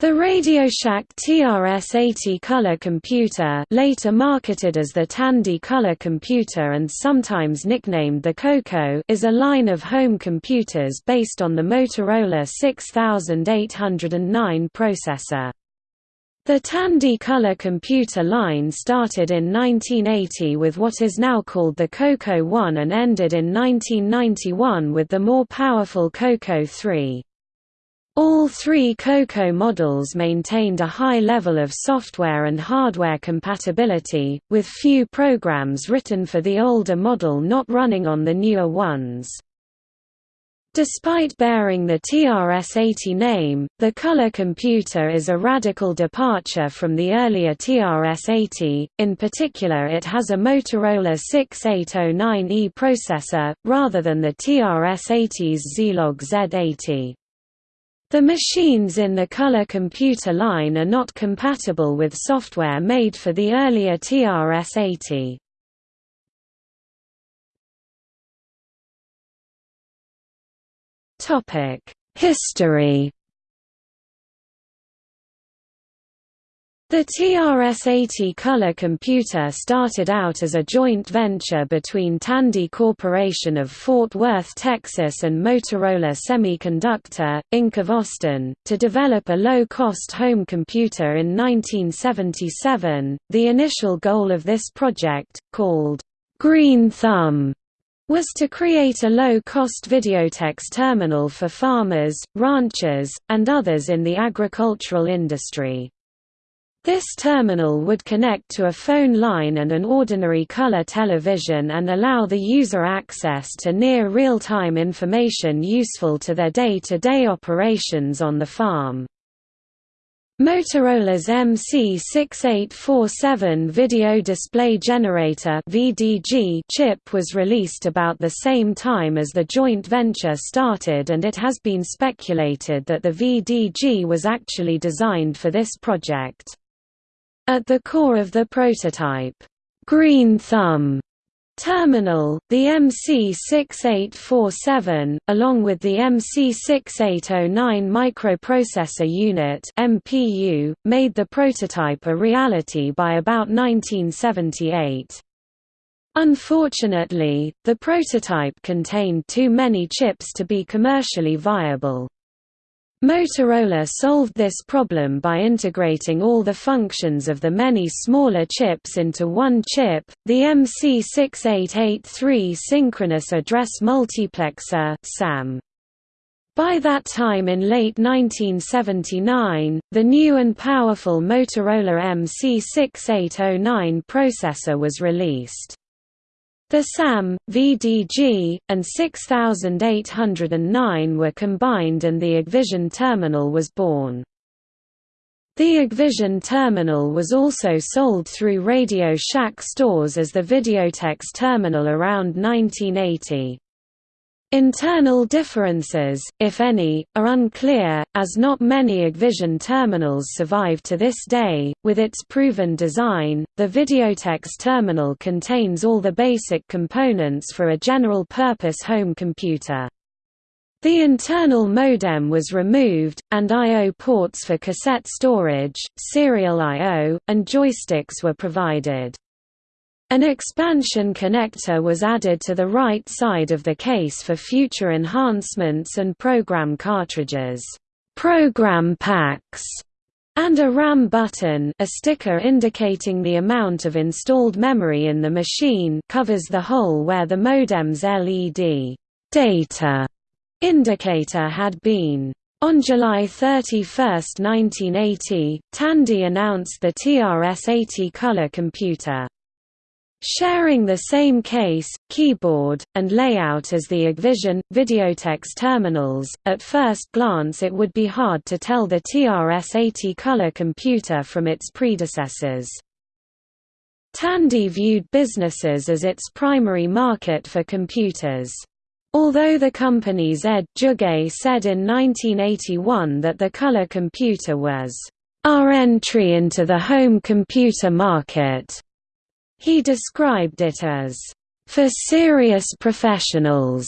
The RadioShack TRS-80 color computer later marketed as the Tandy color computer and sometimes nicknamed the Coco is a line of home computers based on the Motorola 6809 processor. The Tandy color computer line started in 1980 with what is now called the Coco 1 and ended in 1991 with the more powerful Coco 3. All three COCO models maintained a high level of software and hardware compatibility, with few programs written for the older model not running on the newer ones. Despite bearing the TRS-80 name, the color computer is a radical departure from the earlier TRS-80, in particular it has a Motorola 6809E processor, rather than the TRS-80's Zilog Z80. The machines in the color computer line are not compatible with software made for the earlier TRS-80. History The TRS-80 color computer started out as a joint venture between Tandy Corporation of Fort Worth, Texas and Motorola Semiconductor, Inc. of Austin, to develop a low-cost home computer in 1977. The initial goal of this project, called Green Thumb, was to create a low-cost videotex terminal for farmers, ranchers, and others in the agricultural industry. This terminal would connect to a phone line and an ordinary color television and allow the user access to near real-time information useful to their day-to-day -day operations on the farm. Motorola's MC6847 Video Display Generator chip was released about the same time as the joint venture started and it has been speculated that the VDG was actually designed for this project. At the core of the prototype, Green Thumb terminal, the MC6847, along with the MC6809 microprocessor unit (MPU), made the prototype a reality by about 1978. Unfortunately, the prototype contained too many chips to be commercially viable. Motorola solved this problem by integrating all the functions of the many smaller chips into one chip, the MC6883 Synchronous Address Multiplexer SAM. By that time in late 1979, the new and powerful Motorola MC6809 processor was released. The SAM, VDG, and 6809 were combined and the AgVision terminal was born. The AgVision terminal was also sold through Radio Shack stores as the Videotex terminal around 1980. Internal differences, if any, are unclear, as not many AgVision terminals survive to this day. With its proven design, the Videotex terminal contains all the basic components for a general-purpose home computer. The internal modem was removed, and I.O. ports for cassette storage, serial I.O., and joysticks were provided. An expansion connector was added to the right side of the case for future enhancements and program cartridges, program packs, and a RAM button a sticker indicating the amount of installed memory in the machine covers the hole where the modem's LED data indicator had been. On July 31, 1980, Tandy announced the TRS-80 color computer. Sharing the same case, keyboard, and layout as the AgVision, Videotex terminals, at first glance it would be hard to tell the TRS-80 color computer from its predecessors. Tandy viewed businesses as its primary market for computers. Although the company's Ed Juge said in 1981 that the color computer was, "...our entry into the home computer market." He described it as, "...for serious professionals",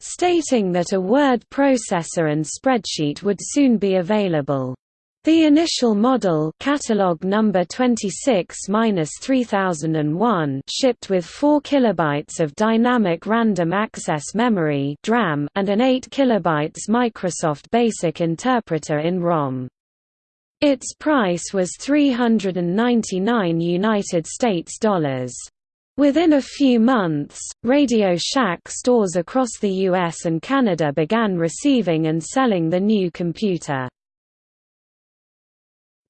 stating that a word processor and spreadsheet would soon be available. The initial model catalog number 26-3001 shipped with 4 kilobytes of dynamic random access memory (DRAM) and an 8 kilobytes Microsoft Basic interpreter in ROM. Its price was 399 United States dollars. Within a few months, Radio Shack stores across the US and Canada began receiving and selling the new computer.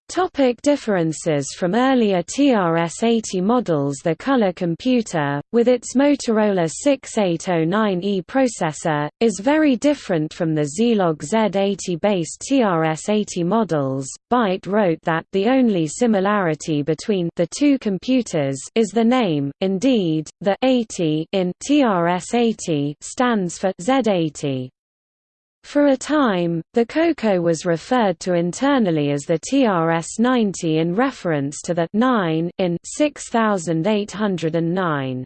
Topic differences from earlier TRS-80 models The color computer, with its Motorola 6809E processor, is very different from the Zilog Z80-based TRS-80 models. Byte wrote that the only similarity between the two computers is the name, indeed, the 80 in TRS-80 stands for Z80. For a time, the Coco was referred to internally as the TRS-90 in reference to the 9 in 6809.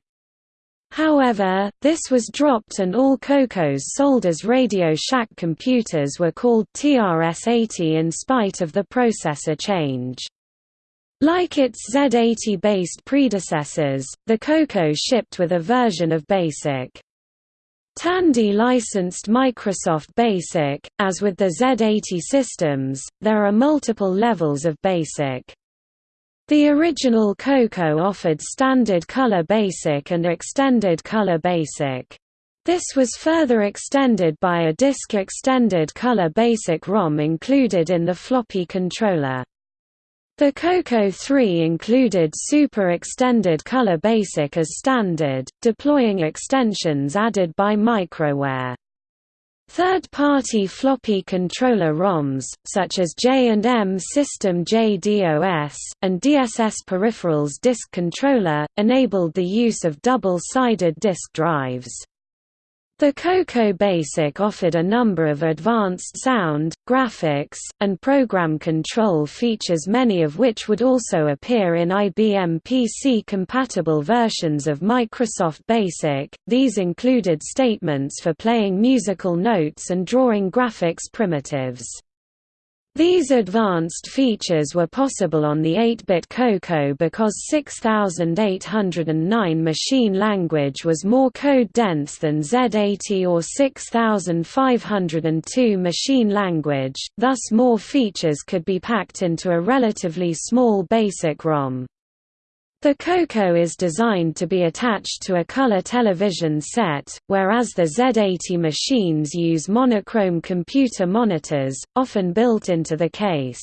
However, this was dropped and all Cocos sold as Radio Shack computers were called TRS-80 in spite of the processor change. Like its Z80-based predecessors, the Coco shipped with a version of BASIC. Tandy licensed Microsoft BASIC. As with the Z80 systems, there are multiple levels of BASIC. The original Coco offered Standard Color Basic and Extended Color Basic. This was further extended by a Disk Extended Color Basic ROM included in the floppy controller. The Coco 3 included Super Extended Color Basic as standard, deploying extensions added by Microware. Third-party floppy controller ROMs, such as J&M System JDOS, and DSS Peripherals Disk Controller, enabled the use of double-sided disk drives. The Coco Basic offered a number of advanced sound, graphics, and program control features many of which would also appear in IBM PC-compatible versions of Microsoft Basic, these included statements for playing musical notes and drawing graphics primitives. These advanced features were possible on the 8-bit Coco because 6809 machine language was more code-dense than Z80 or 6502 machine language, thus more features could be packed into a relatively small basic ROM. The Coco is designed to be attached to a color television set, whereas the Z80 machines use monochrome computer monitors, often built into the case.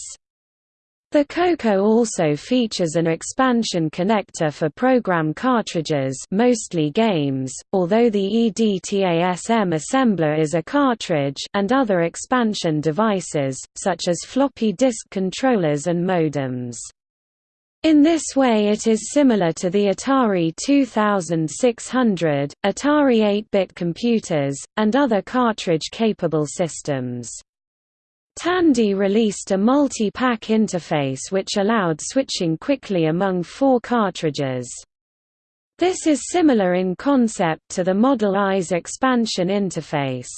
The Coco also features an expansion connector for program cartridges mostly games, although the EDTASM assembler is a cartridge and other expansion devices, such as floppy disk controllers and modems. In this way it is similar to the Atari 2600, Atari 8-bit computers, and other cartridge-capable systems. Tandy released a multi-pack interface which allowed switching quickly among four cartridges. This is similar in concept to the Model I's expansion interface.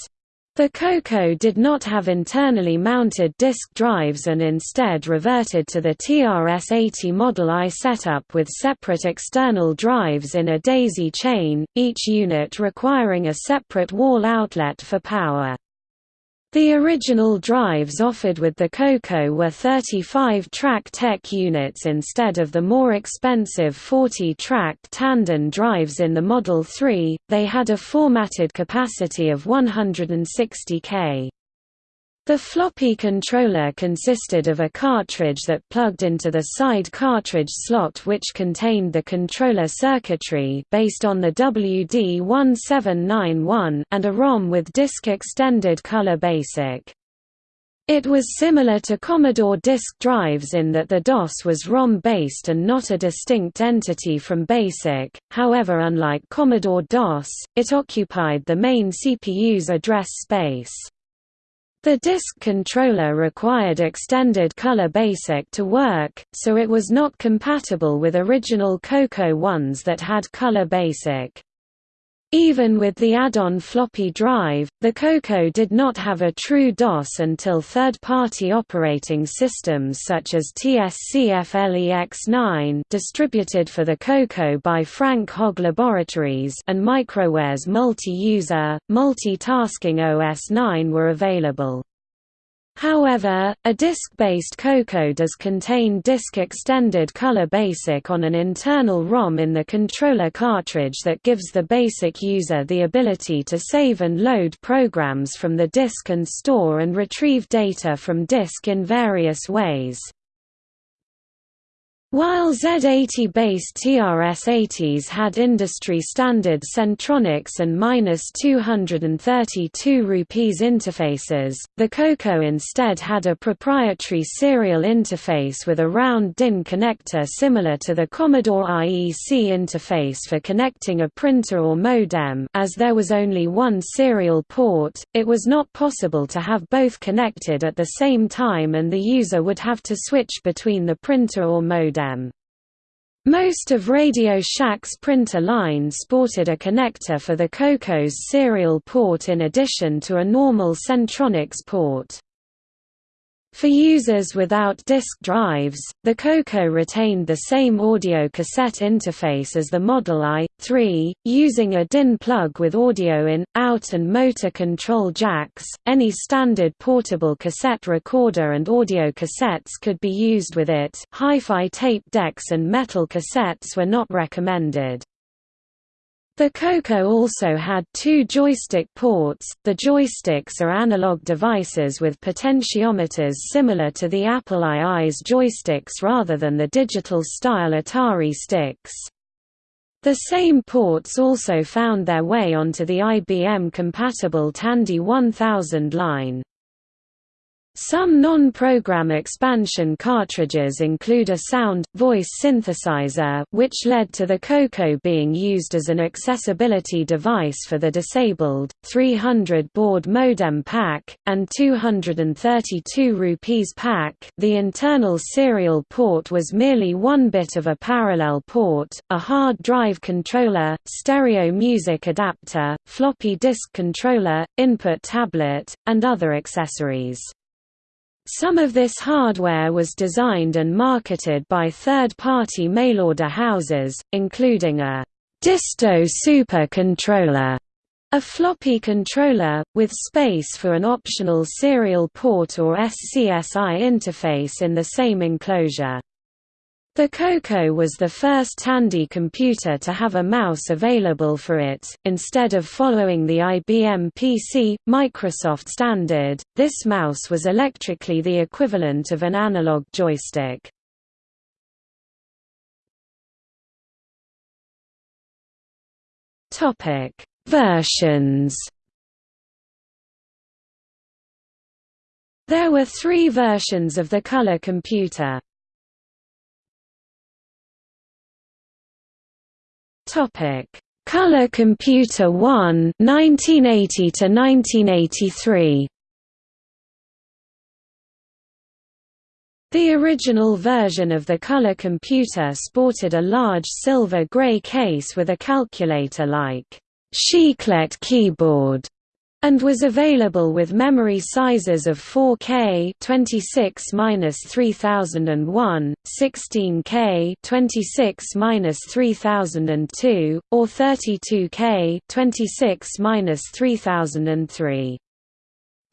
The Coco did not have internally mounted disk drives and instead reverted to the TRS-80 Model I setup with separate external drives in a daisy chain, each unit requiring a separate wall outlet for power. The original drives offered with the Coco were 35-track tech units instead of the more expensive 40-track Tandon drives in the Model 3, they had a formatted capacity of 160 K. The floppy controller consisted of a cartridge that plugged into the side cartridge slot which contained the controller circuitry based on the WD-1791 and a ROM with disk extended color basic. It was similar to Commodore disk drives in that the DOS was ROM-based and not a distinct entity from BASIC, however unlike Commodore DOS, it occupied the main CPU's address space. The disk controller required extended color basic to work, so it was not compatible with original Coco ones that had color basic. Even with the add-on floppy drive, the Coco did not have a true DOS until third-party operating systems such as TSCFLEX9 distributed for the Coco by Frank Hogg Laboratories and Microware's multi-user, multi-tasking OS 9 were available. However, a disk-based Coco does contain disk extended color BASIC on an internal ROM in the controller cartridge that gives the BASIC user the ability to save and load programs from the disk and store and retrieve data from disk in various ways. While Z80-based TRS-80s had industry-standard Centronics and -232 rupees interfaces, the Coco instead had a proprietary serial interface with a round DIN connector similar to the Commodore IEC interface for connecting a printer or modem. As there was only one serial port, it was not possible to have both connected at the same time and the user would have to switch between the printer or modem Most of Radio Shack's printer line sported a connector for the Coco's serial port in addition to a normal Centronics port. For users without disk drives, the Coco retained the same audio cassette interface as the Model I-3, using a DIN plug with audio in, out and motor control jacks. Any standard portable cassette recorder and audio cassettes could be used with it. Hi-fi tape decks and metal cassettes were not recommended. The Coco also had two joystick ports. The joysticks are analog devices with potentiometers similar to the Apple II's joysticks rather than the digital-style Atari sticks. The same ports also found their way onto the IBM-compatible Tandy 1000 line. Some non-program expansion cartridges include a sound, voice synthesizer which led to the Coco being used as an accessibility device for the disabled, 300 baud modem pack, and 232 rupees pack the internal serial port was merely one bit of a parallel port, a hard drive controller, stereo music adapter, floppy disk controller, input tablet, and other accessories. Some of this hardware was designed and marketed by third-party mail-order houses, including a Disto Super Controller, a floppy controller, with space for an optional serial port or SCSI interface in the same enclosure. The Coco was the first Tandy computer to have a mouse available for it. Instead of following the IBM PC, Microsoft standard, this mouse was electrically the equivalent of an analog joystick. Versions. There were three versions of the color computer. Topic: Color Computer 1 1980 to 1983. The original version of the color computer sported a large silver-gray case with a calculator-like Chiclet keyboard and was available with memory sizes of 4K 26-3001, 16K 26-3002, or 32K 26-3003.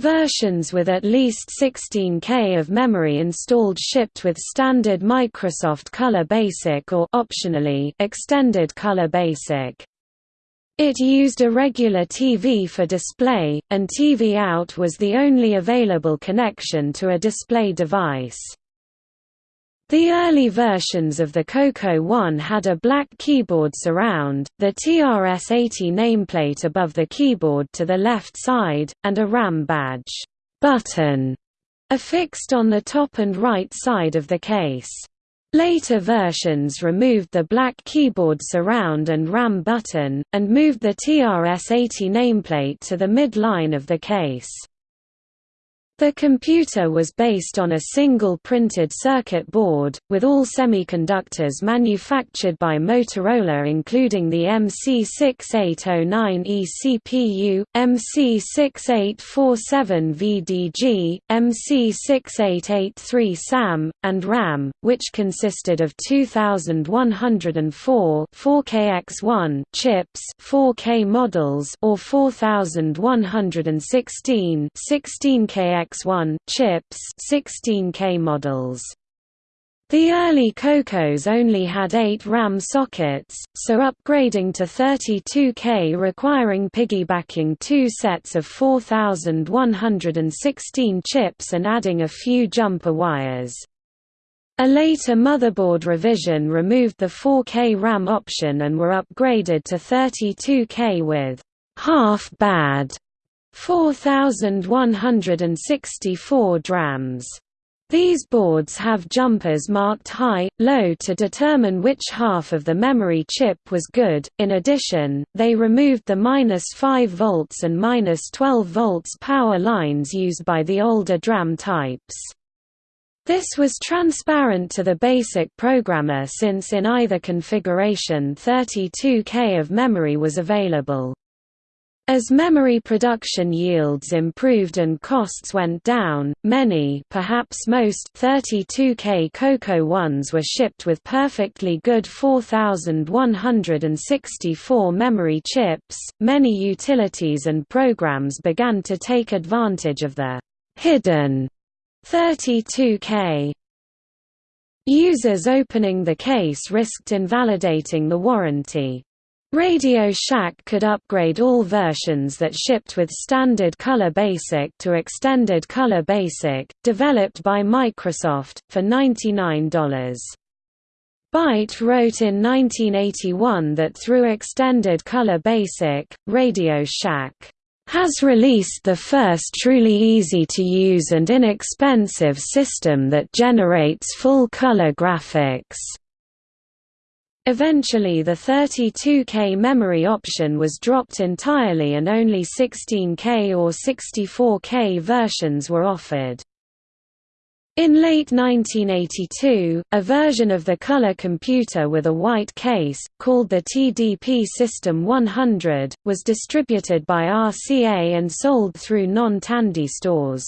Versions with at least 16K of memory installed shipped with standard Microsoft Color Basic or optionally Extended Color Basic. It used a regular TV for display, and TV out was the only available connection to a display device. The early versions of the Coco 1 had a black keyboard surround, the TRS-80 nameplate above the keyboard to the left side, and a RAM badge button affixed on the top and right side of the case. Later versions removed the black keyboard surround and RAM button, and moved the TRS-80 nameplate to the mid-line of the case. The computer was based on a single printed circuit board, with all semiconductors manufactured by Motorola including the MC6809E CPU, MC6847VDG, MC6883 SAM, and RAM, which consisted of 2104 4KX1 chips 4K models or 4116 16KX X1 chips 16K models. The early Cocos only had 8 RAM sockets, so upgrading to 32K requiring piggybacking two sets of 4116 chips and adding a few jumper wires. A later motherboard revision removed the 4K RAM option and were upgraded to 32K with half-bad 4,164 drams. These boards have jumpers marked high, low to determine which half of the memory chip was good. In addition, they removed the minus 5 volts and minus 12 volts power lines used by the older DRAM types. This was transparent to the basic programmer since in either configuration 32K of memory was available. As memory production yields improved and costs went down, many perhaps most 32K Coco ones were shipped with perfectly good 4164 memory chips. Many utilities and programs began to take advantage of the hidden 32K. Users opening the case risked invalidating the warranty. Radio Shack could upgrade all versions that shipped with Standard Color Basic to Extended Color Basic, developed by Microsoft, for $99. Byte wrote in 1981 that through Extended Color Basic, Radio Shack has released the first truly easy-to-use and inexpensive system that generates full-color graphics. Eventually the 32K memory option was dropped entirely and only 16K or 64K versions were offered. In late 1982, a version of the color computer with a white case, called the TDP System 100, was distributed by RCA and sold through non-Tandy stores.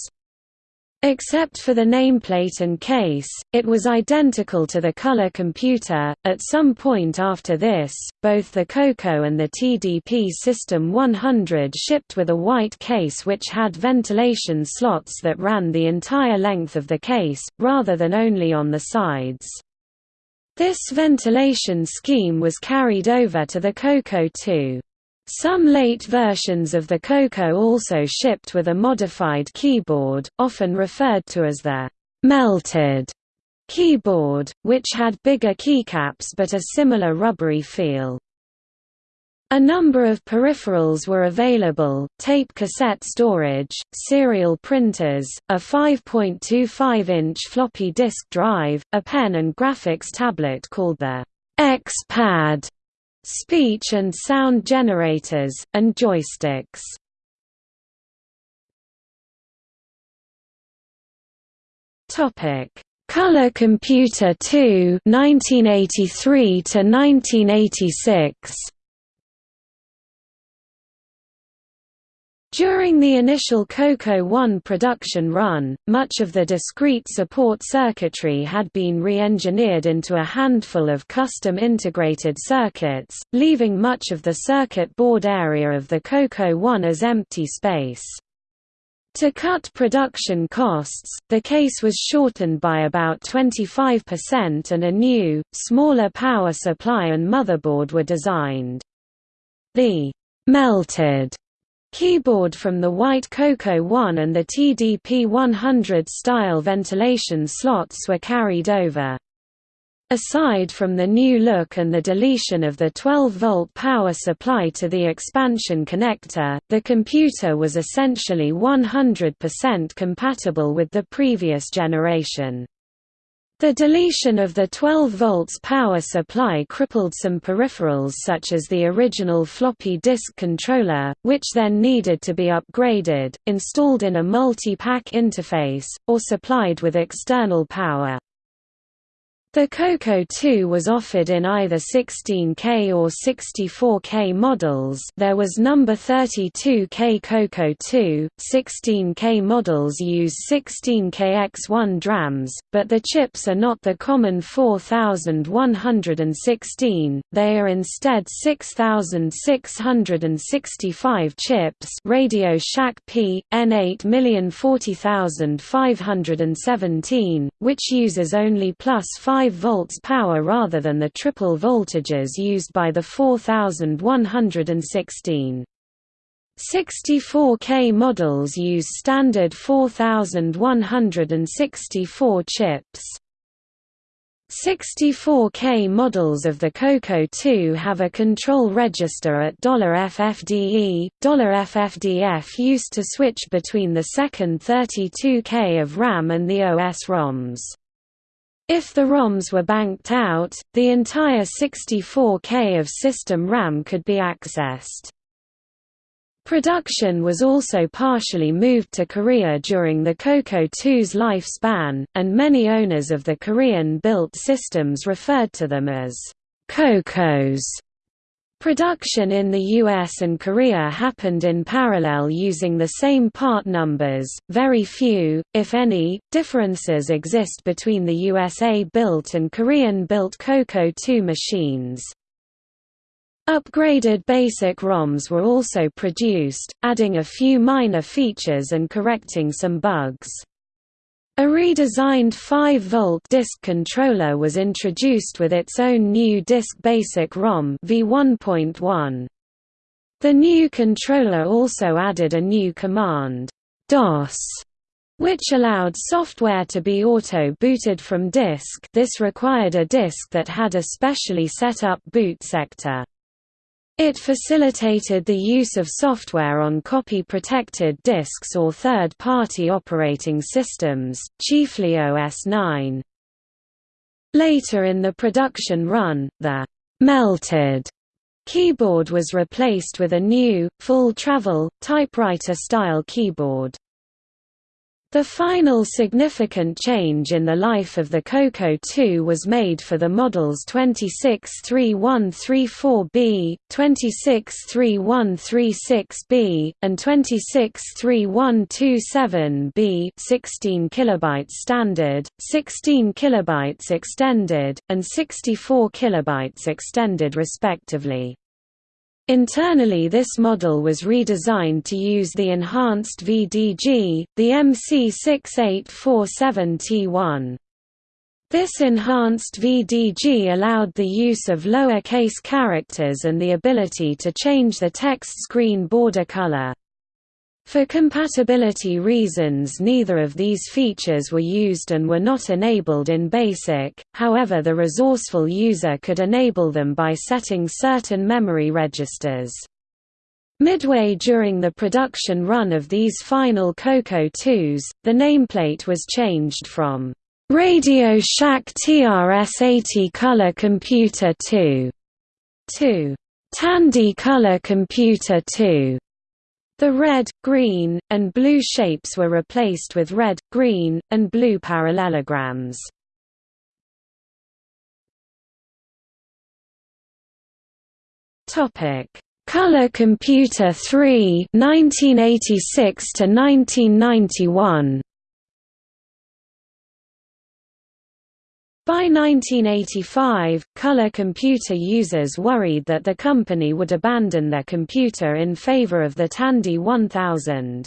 Except for the nameplate and case, it was identical to the color computer. At some point after this, both the Coco and the TDP System 100 shipped with a white case which had ventilation slots that ran the entire length of the case, rather than only on the sides. This ventilation scheme was carried over to the Coco 2. Some late versions of the Coco also shipped with a modified keyboard, often referred to as the «melted» keyboard, which had bigger keycaps but a similar rubbery feel. A number of peripherals were available, tape cassette storage, serial printers, a 5.25-inch floppy disk drive, a pen and graphics tablet called the X-Pad, speech and sound generators, and joysticks. Topic: Color Computer 2 1983 to 1986. During the initial Coco 1 production run, much of the discrete support circuitry had been re-engineered into a handful of custom integrated circuits, leaving much of the circuit board area of the Coco 1 as empty space. To cut production costs, the case was shortened by about 25% and a new, smaller power supply and motherboard were designed. The melted Keyboard from the White Coco 1 and the TDP-100 style ventilation slots were carried over. Aside from the new look and the deletion of the 12-volt power supply to the expansion connector, the computer was essentially 100% compatible with the previous generation. The deletion of the 12 volts power supply crippled some peripherals such as the original floppy disk controller, which then needed to be upgraded, installed in a multi-pack interface, or supplied with external power. The Coco 2 was offered in either 16K or 64K models. There was number 32K Coco 2, 16K models use 16KX1 DRAMs, but the chips are not the common 4116, they are instead 6665 chips. Radio Shack P, N8040517, which uses only plus 5 5 volts power rather than the triple voltages used by the 4116. 64K models use standard 4164 chips. 64K models of the Coco 2 have a control register at $FFDE. $FFDF used to switch between the second 32K of RAM and the OS ROMs. If the ROMs were banked out, the entire 64K of system RAM could be accessed. Production was also partially moved to Korea during the Coco 2's lifespan, and many owners of the Korean-built systems referred to them as Cocos. Production in the US and Korea happened in parallel using the same part numbers. Very few, if any, differences exist between the USA-built and Korean-built Coco 2 machines. Upgraded basic ROMs were also produced, adding a few minor features and correcting some bugs. A redesigned 5-volt disk controller was introduced with its own new Disk Basic ROM v1.1. The new controller also added a new command, DOS, which allowed software to be auto-booted from disk this required a disk that had a specially set up boot sector. It facilitated the use of software on copy-protected disks or third-party operating systems, chiefly OS 9. Later in the production run, the «melted» keyboard was replaced with a new, full-travel, typewriter-style keyboard. The final significant change in the life of the Coco 2 was made for the models 263134B, 263136B, and 263127B 16 kilobytes standard, 16 kilobytes extended, and 64 kilobytes extended respectively. Internally this model was redesigned to use the enhanced VDG, the MC6847T1. This enhanced VDG allowed the use of lower case characters and the ability to change the text screen border color. For compatibility reasons neither of these features were used and were not enabled in BASIC, however the resourceful user could enable them by setting certain memory registers. Midway during the production run of these final Coco 2s, the nameplate was changed from Radio Shack TRS-80 Color Computer 2 to Tandy Color Computer 2. The red, green, and blue shapes were replaced with red, green, and blue parallelograms. Topic: Color Computer 3 1986 to 1991. By 1985, color computer users worried that the company would abandon their computer in favor of the Tandy 1000.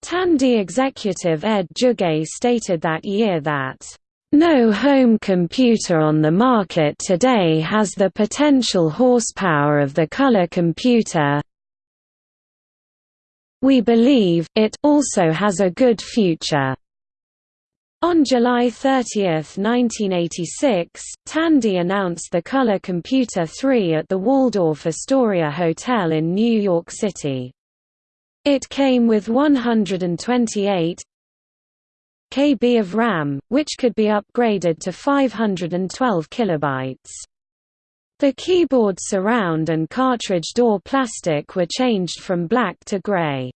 Tandy executive Ed Juge stated that year that, "...no home computer on the market today has the potential horsepower of the color computer we believe, it also has a good future." On July 30, 1986, Tandy announced the Color Computer 3 at the Waldorf Astoria Hotel in New York City. It came with 128 KB of RAM, which could be upgraded to 512 kilobytes. The keyboard surround and cartridge door plastic were changed from black to gray.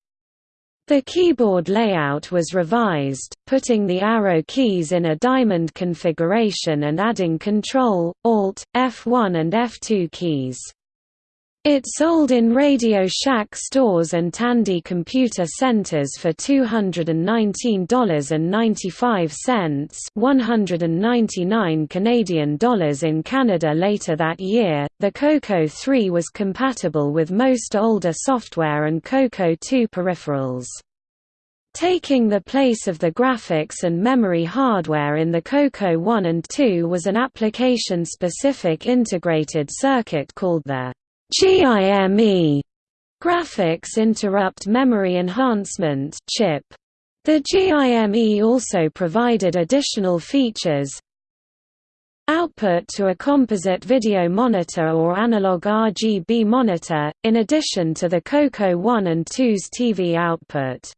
The keyboard layout was revised, putting the arrow keys in a diamond configuration and adding Ctrl, Alt, F1 and F2 keys. It sold in Radio Shack stores and Tandy Computer Centers for $219.95 199 Canadian dollars in Canada later that year. The Coco 3 was compatible with most older software and Coco 2 peripherals. Taking the place of the graphics and memory hardware in the Coco 1 and 2 was an application-specific integrated circuit called the GIME graphics interrupt memory enhancement chip. The GIME also provided additional features output to a composite video monitor or analog RGB monitor, in addition to the Coco 1 and 2's TV output.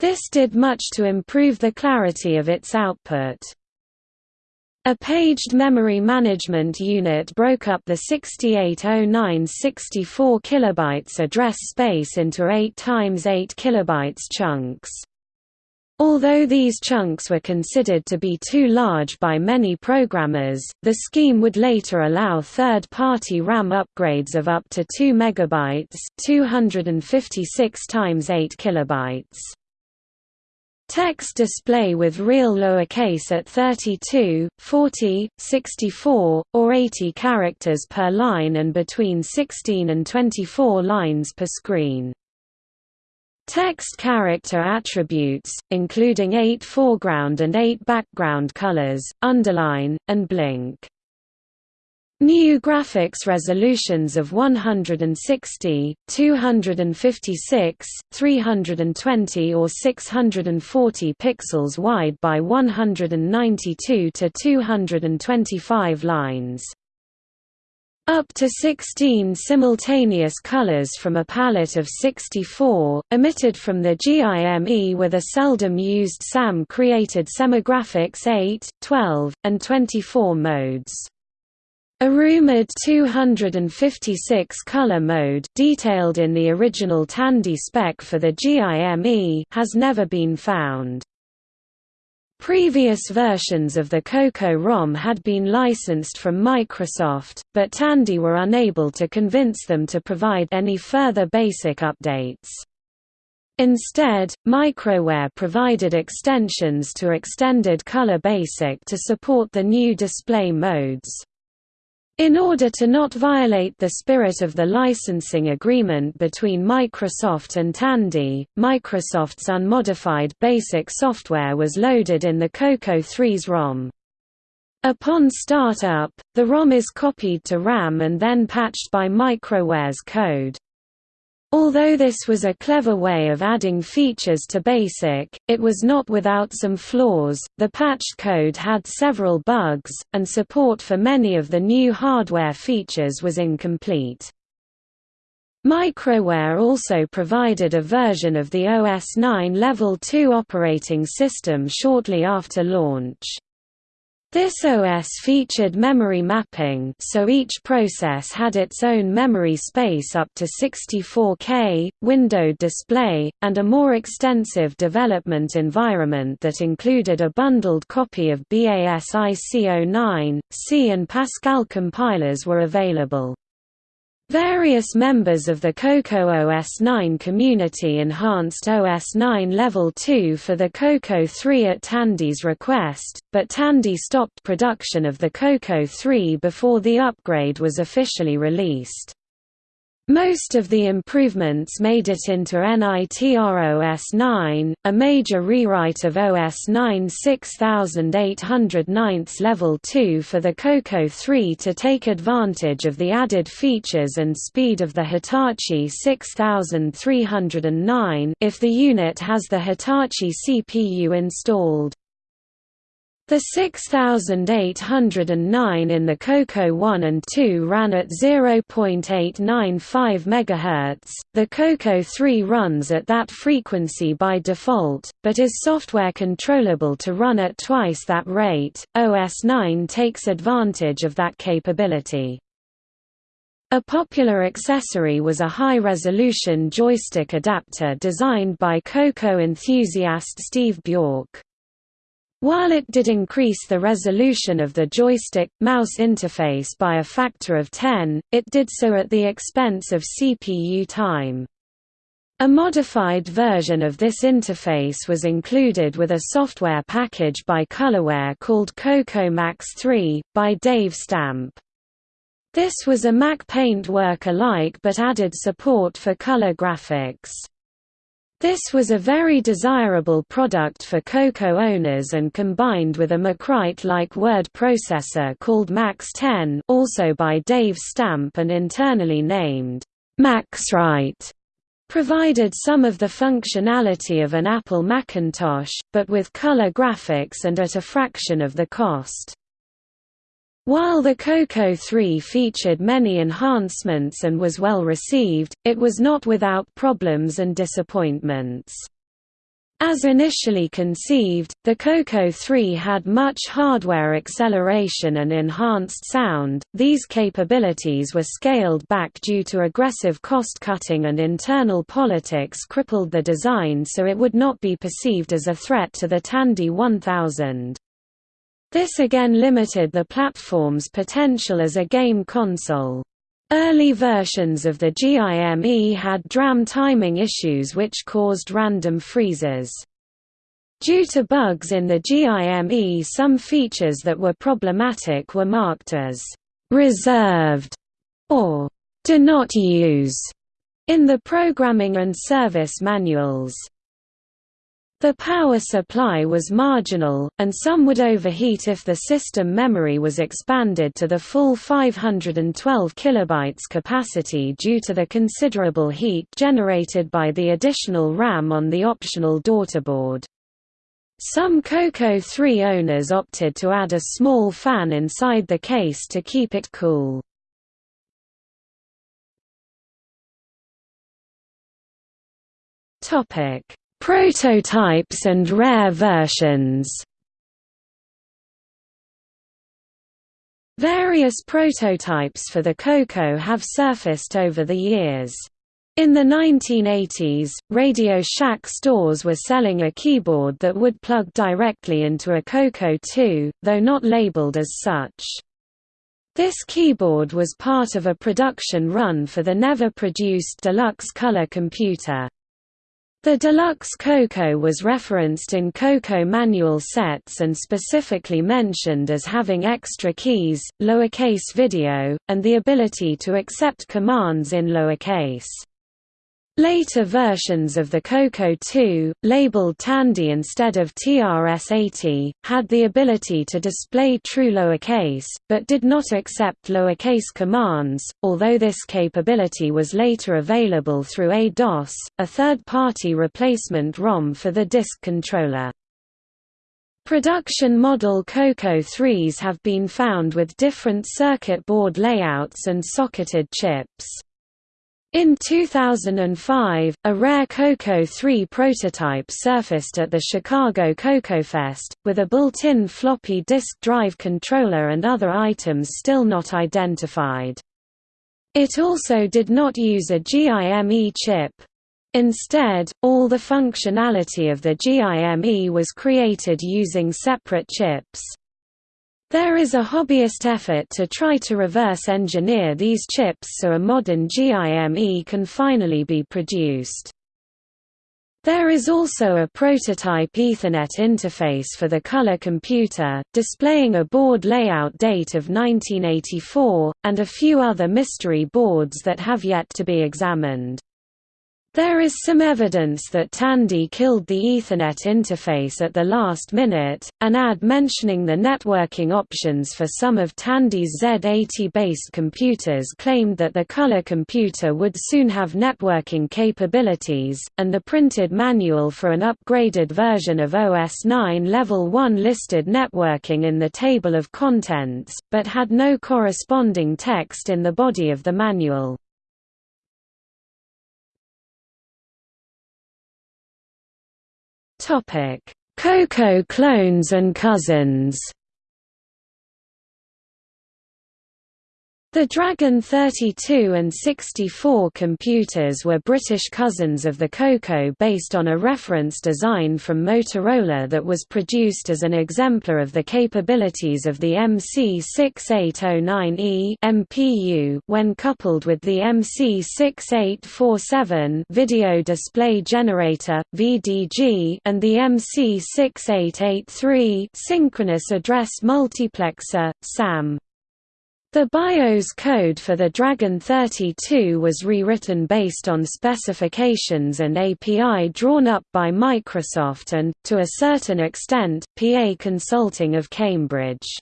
This did much to improve the clarity of its output. A paged memory management unit broke up the 6809 64 kilobytes address space into 8 times 8 kilobytes chunks. Although these chunks were considered to be too large by many programmers, the scheme would later allow third-party RAM upgrades of up to 2 megabytes, 256 times 8 kilobytes. Text display with real lowercase at 32, 40, 64, or 80 characters per line and between 16 and 24 lines per screen. Text character attributes, including 8 foreground and 8 background colors, underline, and blink. New graphics resolutions of 160, 256, 320 or 640 pixels wide by 192 to 225 lines. Up to 16 simultaneous colors from a palette of 64, emitted from the GIME with a seldom used SAM created semigraphics 8, 12, and 24 modes. A rumored 256 color mode detailed in the original Tandy spec for the GIME has never been found. Previous versions of the Coco ROM had been licensed from Microsoft, but Tandy were unable to convince them to provide any further basic updates. Instead, Microware provided extensions to Extended Color Basic to support the new display modes. In order to not violate the spirit of the licensing agreement between Microsoft and Tandy, Microsoft's unmodified BASIC software was loaded in the Coco 3's ROM. Upon startup, the ROM is copied to RAM and then patched by Microware's code. Although this was a clever way of adding features to BASIC, it was not without some flaws. The patched code had several bugs, and support for many of the new hardware features was incomplete. Microware also provided a version of the OS 9 Level 2 operating system shortly after launch. This OS featured memory mapping so each process had its own memory space up to 64K, windowed display, and a more extensive development environment that included a bundled copy of BASIC09, C and Pascal compilers were available. Various members of the Coco OS 9 community enhanced OS 9 Level 2 for the Coco 3 at Tandy's request, but Tandy stopped production of the Coco 3 before the upgrade was officially released. Most of the improvements made it into NITR OS 9, a major rewrite of OS 9 6809 Level 2 for the Coco 3 to take advantage of the added features and speed of the Hitachi 6309 if the unit has the Hitachi CPU installed. The 6809 in the Coco 1 and 2 ran at 0.895 MHz. The Coco 3 runs at that frequency by default, but is software controllable to run at twice that rate. OS 9 takes advantage of that capability. A popular accessory was a high-resolution joystick adapter designed by Coco enthusiast Steve Bjork. While it did increase the resolution of the joystick-mouse interface by a factor of 10, it did so at the expense of CPU time. A modified version of this interface was included with a software package by Colorware called Coco Max 3, by Dave Stampe. This was a Mac Paint work-alike but added support for color graphics. This was a very desirable product for Coco owners and combined with a MacWrite-like word processor called Max 10 also by Dave Stampe and internally named MaxWrite, provided some of the functionality of an Apple Macintosh, but with color graphics and at a fraction of the cost. While the Coco 3 featured many enhancements and was well received, it was not without problems and disappointments. As initially conceived, the Coco 3 had much hardware acceleration and enhanced sound. These capabilities were scaled back due to aggressive cost cutting and internal politics crippled the design so it would not be perceived as a threat to the Tandy 1000. This again limited the platform's potential as a game console. Early versions of the GIME had DRAM timing issues which caused random freezes. Due to bugs in the GIME some features that were problematic were marked as «reserved» or «do not use» in the programming and service manuals. The power supply was marginal, and some would overheat if the system memory was expanded to the full 512 KB capacity due to the considerable heat generated by the additional RAM on the optional daughterboard. Some Coco 3 owners opted to add a small fan inside the case to keep it cool. Topic Prototypes and rare versions Various prototypes for the Coco have surfaced over the years. In the 1980s, Radio Shack stores were selling a keyboard that would plug directly into a Coco 2, though not labeled as such. This keyboard was part of a production run for the never-produced Deluxe Color computer. The deluxe Coco was referenced in Coco manual sets and specifically mentioned as having extra keys, lowercase video, and the ability to accept commands in lowercase. Later versions of the Coco 2, labeled Tandy instead of TRS-80, had the ability to display true lowercase, but did not accept lowercase commands, although this capability was later available through A-DOS, a third-party replacement ROM for the disk controller. Production model Coco 3s have been found with different circuit board layouts and socketed chips. In 2005, a rare Coco 3 prototype surfaced at the Chicago CocoFest, with a built-in floppy disk drive controller and other items still not identified. It also did not use a GIME chip. Instead, all the functionality of the GIME was created using separate chips. There is a hobbyist effort to try to reverse engineer these chips so a modern GIME can finally be produced. There is also a prototype Ethernet interface for the color computer, displaying a board layout date of 1984, and a few other mystery boards that have yet to be examined. There is some evidence that Tandy killed the Ethernet interface at the last minute. An ad mentioning the networking options for some of Tandy's Z80 based computers claimed that the color computer would soon have networking capabilities, and the printed manual for an upgraded version of OS 9 Level 1 listed networking in the table of contents, but had no corresponding text in the body of the manual. Topic: Coco clones and cousins. The Dragon 32 and 64 computers were British cousins of the Coco based on a reference design from Motorola that was produced as an exemplar of the capabilities of the MC6809E MPU when coupled with the MC6847 Video Display Generator VDG and the MC6883 Synchronous Address Multiplexer SAM. The BIOS code for the Dragon 32 was rewritten based on specifications and API drawn up by Microsoft and, to a certain extent, PA Consulting of Cambridge.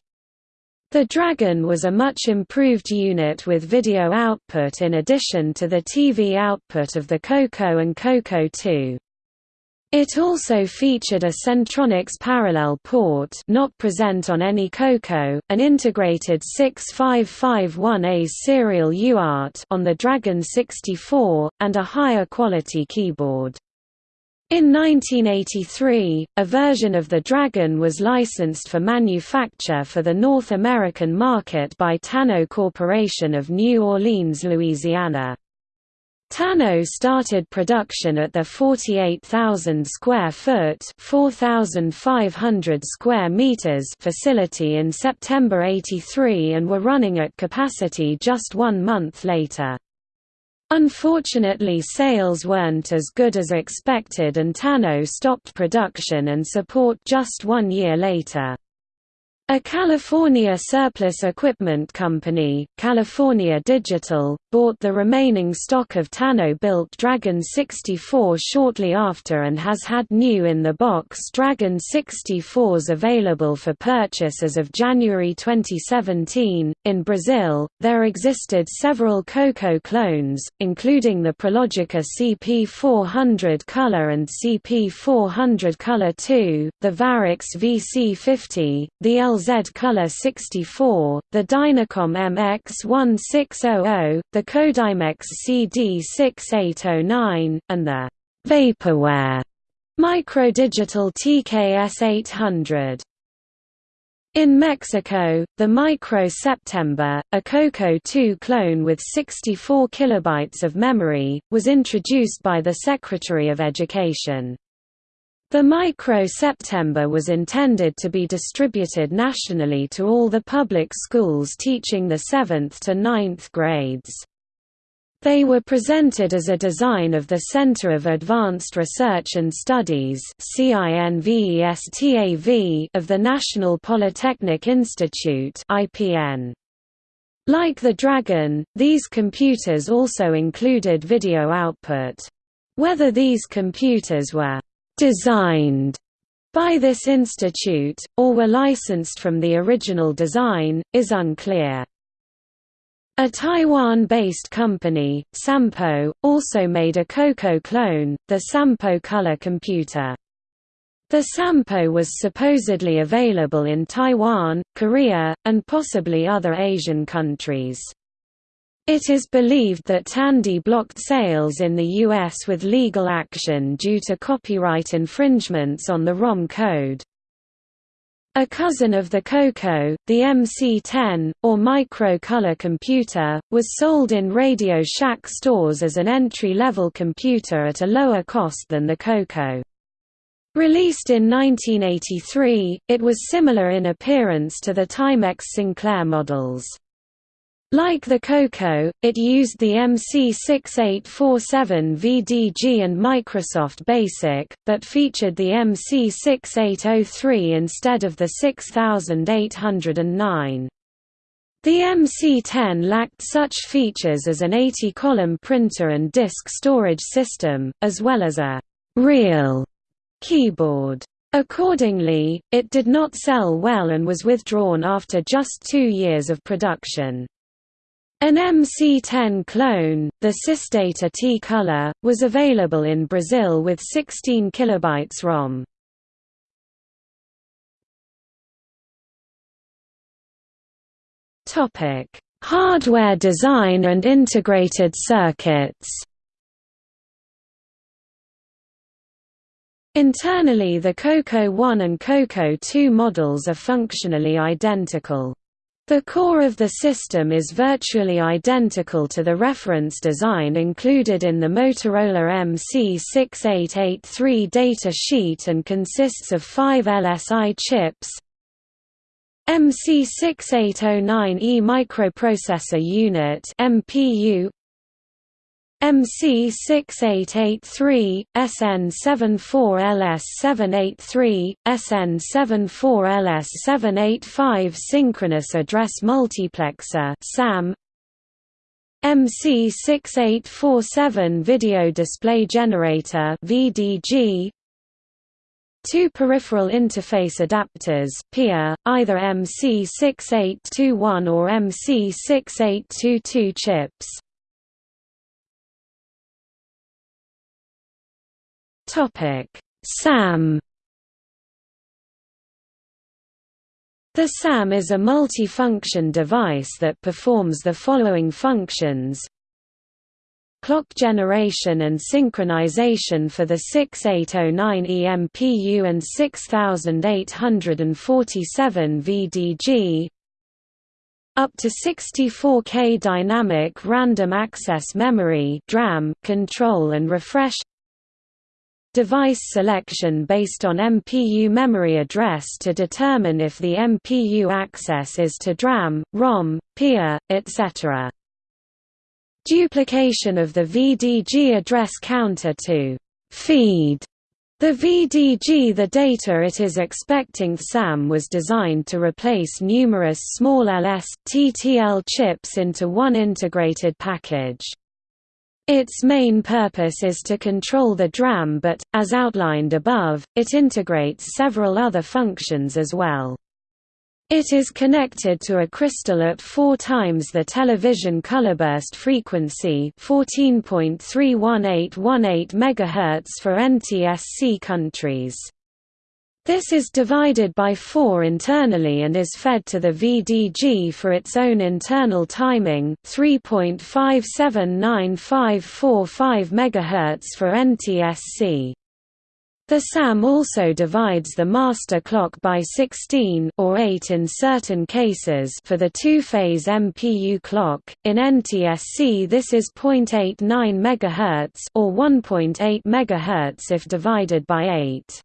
The Dragon was a much improved unit with video output in addition to the TV output of the Coco and Coco 2. It also featured a Centronics parallel port not present on any COCO, an integrated 6551A serial UART on the Dragon 64, and a higher quality keyboard. In 1983, a version of the Dragon was licensed for manufacture for the North American market by Tano Corporation of New Orleans, Louisiana. Tano started production at their 48,000 square foot (4,500 square meters) facility in September 83 and were running at capacity just 1 month later. Unfortunately sales weren't as good as expected and Tano stopped production and support just one year later. A California surplus equipment company, California Digital, bought the remaining stock of Tano-built Dragon 64 shortly after and has had new in-the-box Dragon 64s available for purchase as of January 2017. In Brazil, there existed several Coco clones, including the Prologica CP400 Color and CP400 Color 2, the Varix VC50, the LZ LZ Color 64, the Dynacom MX1600, the Codimex CD6809, and the Vaporware Microdigital TKS800. In Mexico, the Micro September, a Coco 2 clone with 64 kilobytes of memory, was introduced by the Secretary of Education. The Micro September was intended to be distributed nationally to all the public schools teaching the 7th to 9th grades. They were presented as a design of the Center of Advanced Research and Studies of the National Polytechnic Institute. Like the Dragon, these computers also included video output. Whether these computers were designed by this institute, or were licensed from the original design, is unclear. A Taiwan-based company, Sampo, also made a Coco clone, the Sampo Color Computer. The Sampo was supposedly available in Taiwan, Korea, and possibly other Asian countries. It is believed that Tandy blocked sales in the U.S. with legal action due to copyright infringements on the ROM code. A cousin of the Coco, the MC-10, or micro-color computer, was sold in Radio Shack stores as an entry-level computer at a lower cost than the Coco. Released in 1983, it was similar in appearance to the Timex Sinclair models. Like the Coco, it used the MC6847 VDG and Microsoft BASIC, but featured the MC6803 instead of the 6809. The MC-10 lacked such features as an 80-column printer and disk storage system, as well as a «real» keyboard. Accordingly, it did not sell well and was withdrawn after just two years of production. An MC-10 clone, the Systata T-Color, was available in Brazil with 16 kilobytes ROM. Topic: Hardware design and integrated circuits. Internally the Coco 1 and Coco 2 models are functionally identical. The core of the system is virtually identical to the reference design included in the Motorola MC6883 data sheet and consists of five LSI chips, MC6809E microprocessor unit MPU MC6883, SN74LS783, SN74LS785 synchronous address multiplexer SAM MC6847 video display generator VDG Two peripheral interface adapters PIA, either MC6821 or MC6822 chips. SAM The SAM is a multifunction device that performs the following functions. Clock generation and synchronization for the 6809 EMPU and 6847 VDG up to 64K dynamic random access memory DRAM control and refresh device selection based on MPU memory address to determine if the MPU access is to DRAM, ROM, PIA, etc duplication of the VDG address counter to feed the VDG the data it is expecting SAM was designed to replace numerous small LS, TTL chips into one integrated package. Its main purpose is to control the DRAM but, as outlined above, it integrates several other functions as well. It is connected to a crystal at 4 times the television colorburst frequency 14.31818 MHz for NTSC countries. This is divided by 4 internally and is fed to the VDG for its own internal timing 3.579545 MHz for NTSC. The SAM also divides the master clock by 16 or 8 in certain cases for the two-phase MPU clock. In NTSC this is 0.89 MHz or 1.8 MHz if divided by 8.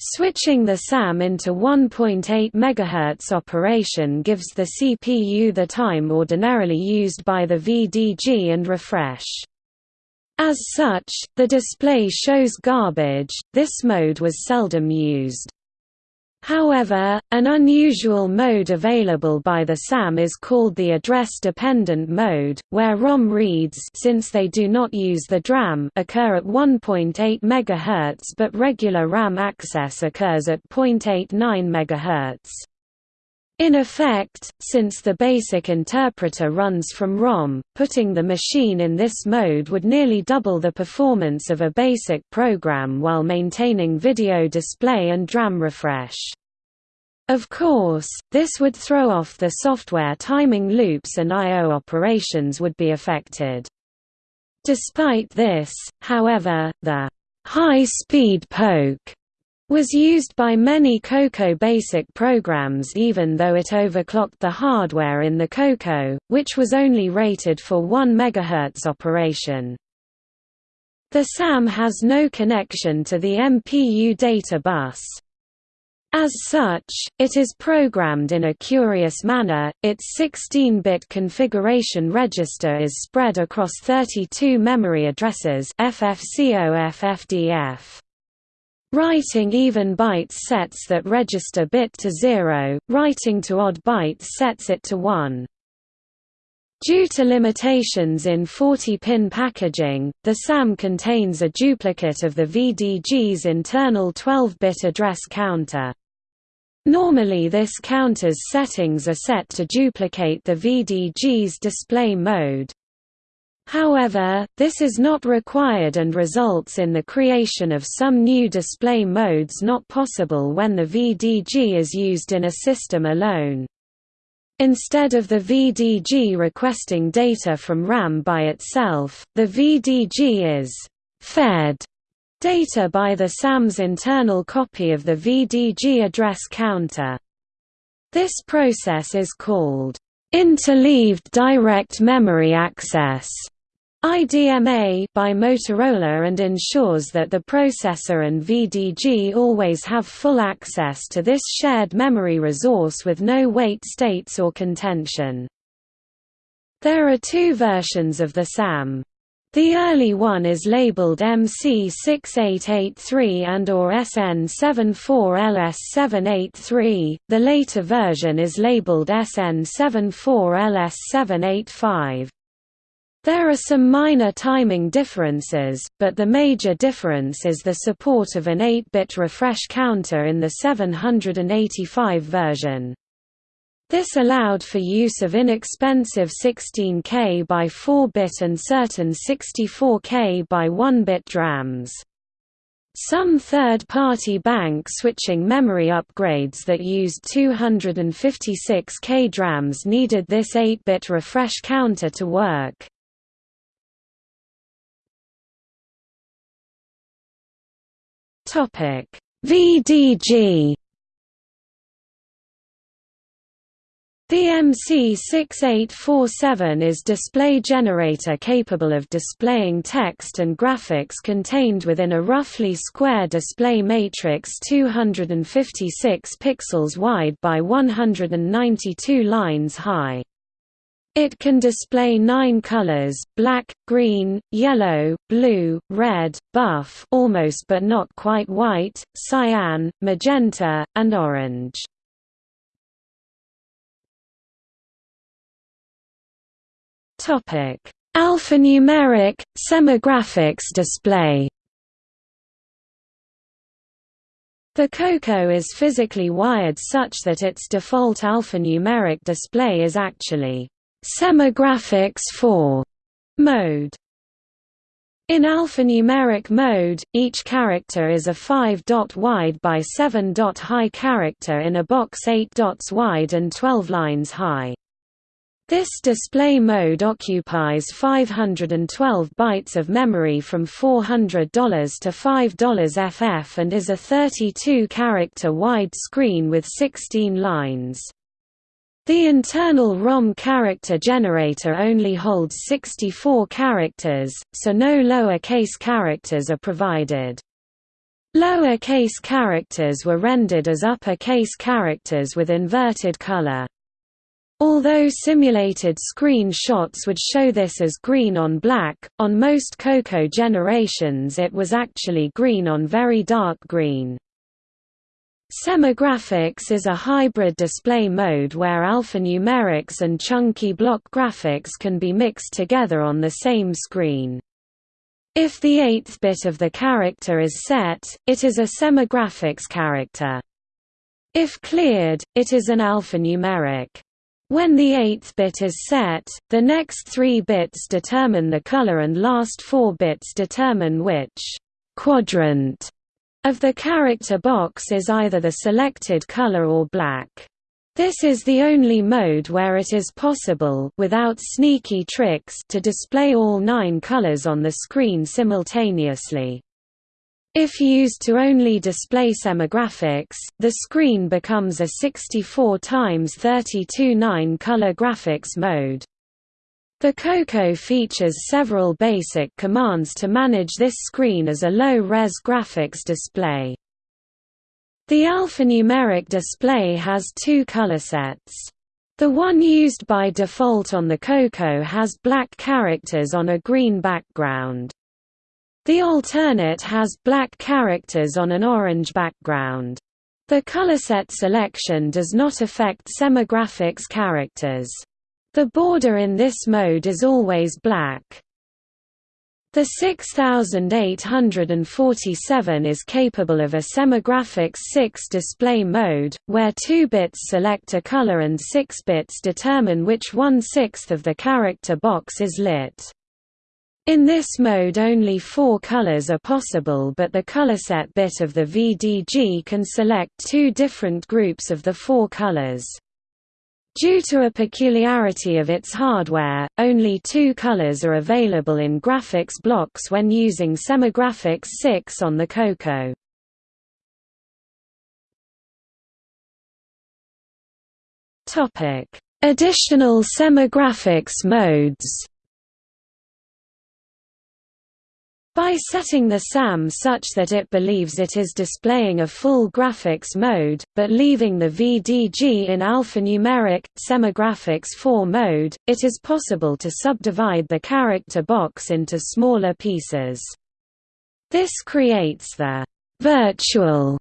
Switching the SAM into 1.8 MHz operation gives the CPU the time ordinarily used by the VDG and refresh. As such, the display shows garbage, this mode was seldom used. However, an unusual mode available by the SAM is called the address-dependent mode, where ROM reads since they do not use the DRAM occur at 1.8 MHz but regular RAM access occurs at 0.89 MHz. In effect, since the basic interpreter runs from ROM, putting the machine in this mode would nearly double the performance of a basic program while maintaining video display and DRAM refresh. Of course, this would throw off the software timing loops and I.O. operations would be affected. Despite this, however, the high-speed poke was used by many Coco BASIC programs even though it overclocked the hardware in the Coco, which was only rated for 1 MHz operation. The SAM has no connection to the MPU data bus. As such, it is programmed in a curious manner, its 16-bit configuration register is spread across 32 memory addresses FFCO FFDF. Writing even bytes sets that register bit to 0, writing to odd bytes sets it to 1. Due to limitations in 40-pin packaging, the SAM contains a duplicate of the VDG's internal 12-bit address counter. Normally this counter's settings are set to duplicate the VDG's display mode. However, this is not required and results in the creation of some new display modes not possible when the VDG is used in a system alone. Instead of the VDG requesting data from RAM by itself, the VDG is «fed» data by the SAM's internal copy of the VDG address counter. This process is called interleaved direct memory access. IDMA by Motorola and ensures that the processor and VDG always have full access to this shared memory resource with no wait states or contention. There are two versions of the SAM. The early one is labeled MC6883 and or SN74LS783, the later version is labeled SN74LS785. There are some minor timing differences, but the major difference is the support of an 8-bit refresh counter in the 785 version. This allowed for use of inexpensive 16K by 4-bit and certain 64K by 1-bit DRAMs. Some third-party bank switching memory upgrades that used 256K DRAMs needed this 8-bit refresh counter to work. Topic: VDG The MC6847 is display generator capable of displaying text and graphics contained within a roughly square display matrix 256 pixels wide by 192 lines high. It can display nine colors, black, green, yellow, blue, red, buff almost but not quite white, cyan, magenta, and orange. Alphanumeric, semigraphics display The Coco is physically wired such that its default alphanumeric display is actually Semigraphics 4 mode in alphanumeric mode, each character is a 5-dot wide by 7-dot high character in a box 8 dots wide and 12 lines high. This display mode occupies 512 bytes of memory from $400 to $5 FF and is a 32-character wide screen with 16 lines. The internal ROM character generator only holds 64 characters, so no lower case characters are provided. Lower case characters were rendered as upper case characters with inverted color. Although simulated screen shots would show this as green on black, on most Coco generations it was actually green on very dark green. Semigraphics is a hybrid display mode where alphanumerics and chunky block graphics can be mixed together on the same screen. If the eighth bit of the character is set, it is a semigraphics character. If cleared, it is an alphanumeric. When the eighth bit is set, the next three bits determine the color and last four bits determine which quadrant of the character box is either the selected color or black. This is the only mode where it is possible without sneaky tricks to display all nine colors on the screen simultaneously. If used to only display semigraphics, the screen becomes a 64 x 32 9-color graphics mode. The Coco features several basic commands to manage this screen as a low-res graphics display. The alphanumeric display has two color sets. The one used by default on the Coco has black characters on a green background. The alternate has black characters on an orange background. The color set selection does not affect semigraphics characters. The border in this mode is always black. The 6847 is capable of a semigraphics 6 display mode, where 2 bits select a color and 6 bits determine which one-sixth of the character box is lit. In this mode only four colors are possible but the colorset bit of the VDG can select two different groups of the four colors. Due to a peculiarity of its hardware, only two colors are available in graphics blocks when using Semigraphics 6 on the Coco. Additional semigraphics modes By setting the SAM such that it believes it is displaying a full graphics mode, but leaving the VDG in alphanumeric, semigraphics 4 mode, it is possible to subdivide the character box into smaller pieces. This creates the virtual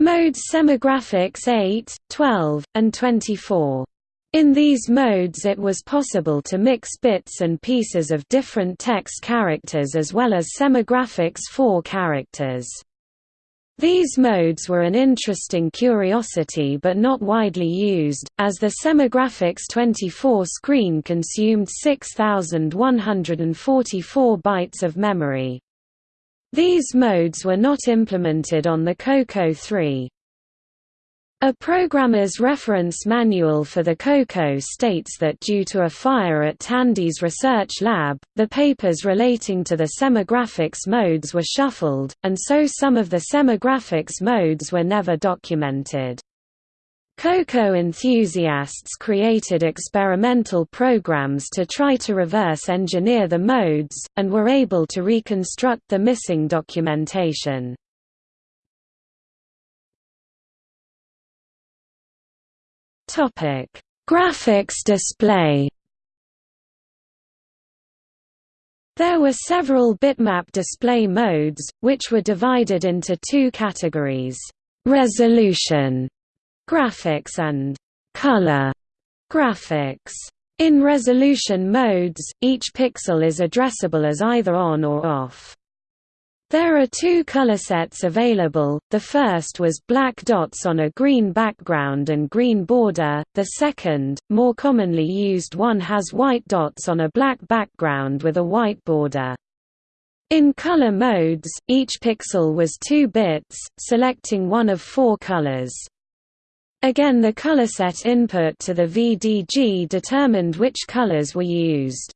modes semigraphics 8, 12, and 24. In these modes it was possible to mix bits and pieces of different text characters as well as semigraphics 4 characters. These modes were an interesting curiosity but not widely used, as the Semigraphics 24 screen consumed 6,144 bytes of memory. These modes were not implemented on the Coco 3. A programmer's reference manual for the COCO states that due to a fire at Tandy's research lab, the papers relating to the semigraphics modes were shuffled, and so some of the semigraphics modes were never documented. COCO enthusiasts created experimental programs to try to reverse engineer the modes, and were able to reconstruct the missing documentation. Topic: Graphics display. There were several bitmap display modes, which were divided into two categories: resolution graphics and color graphics. In resolution modes, each pixel is addressable as either on or off. There are two color sets available, the first was black dots on a green background and green border, the second, more commonly used one has white dots on a black background with a white border. In color modes, each pixel was 2 bits, selecting one of four colors. Again the color set input to the VDG determined which colors were used.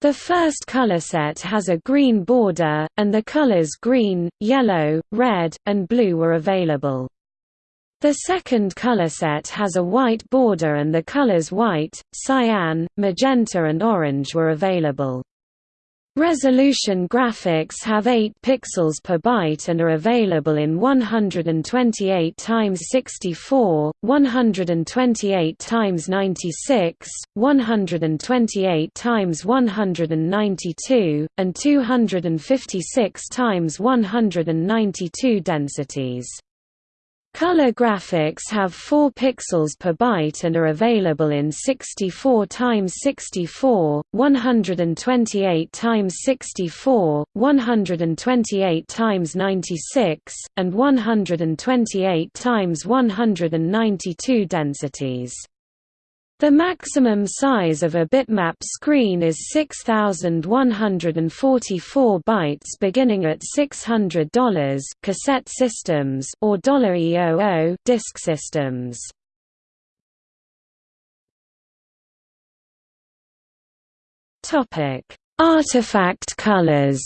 The first color set has a green border, and the colors green, yellow, red, and blue were available. The second color set has a white border and the colors white, cyan, magenta and orange were available. Resolution graphics have 8 pixels per byte and are available in 128 x 64, 128 x 96, 128 x 192, and 256 x 192 densities. Color graphics have 4 pixels per byte and are available in 64 x 64, 128 x 64, 128 x 96, and 128 x 192 densities. The maximum size of a bitmap screen is 6144 bytes beginning at $600 cassette systems or $EOO disk systems. Topic: Artifact colors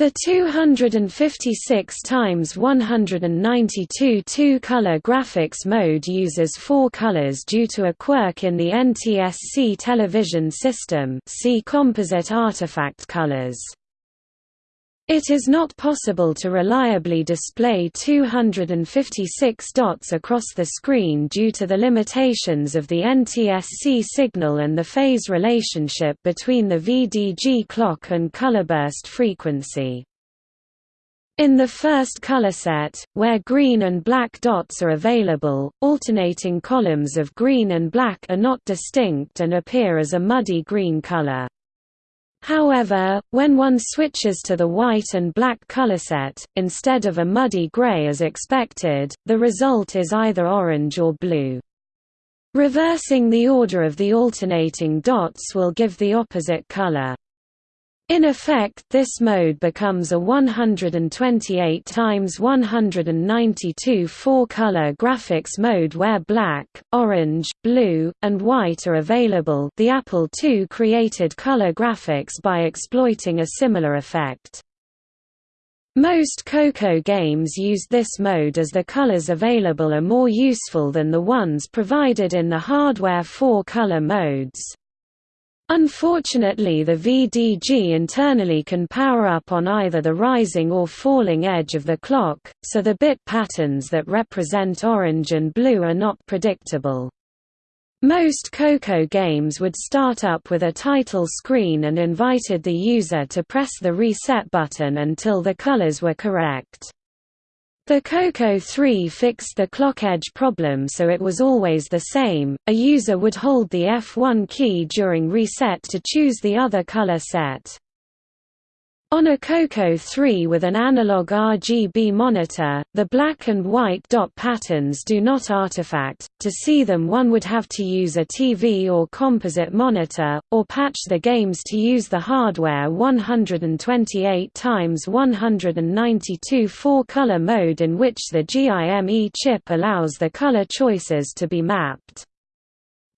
The 256 x 192 two-color graphics mode uses four colors due to a quirk in the NTSC television system see composite artifact colors. It is not possible to reliably display 256 dots across the screen due to the limitations of the NTSC signal and the phase relationship between the VDG clock and colorburst frequency. In the first color set, where green and black dots are available, alternating columns of green and black are not distinct and appear as a muddy green color. However, when one switches to the white and black color set, instead of a muddy gray as expected, the result is either orange or blue. Reversing the order of the alternating dots will give the opposite color. In effect this mode becomes a 128 times 192 four-color graphics mode where black, orange, blue, and white are available the Apple II created color graphics by exploiting a similar effect. Most Coco games use this mode as the colors available are more useful than the ones provided in the hardware four-color modes. Unfortunately the VDG internally can power up on either the rising or falling edge of the clock, so the bit patterns that represent orange and blue are not predictable. Most Coco games would start up with a title screen and invited the user to press the reset button until the colors were correct. The Coco 3 fixed the clock edge problem so it was always the same, a user would hold the F1 key during reset to choose the other color set. On a Coco 3 with an analog RGB monitor, the black and white dot patterns do not artifact. To see them, one would have to use a TV or composite monitor, or patch the games to use the hardware 128 x 192 four-color mode in which the GIME chip allows the color choices to be mapped.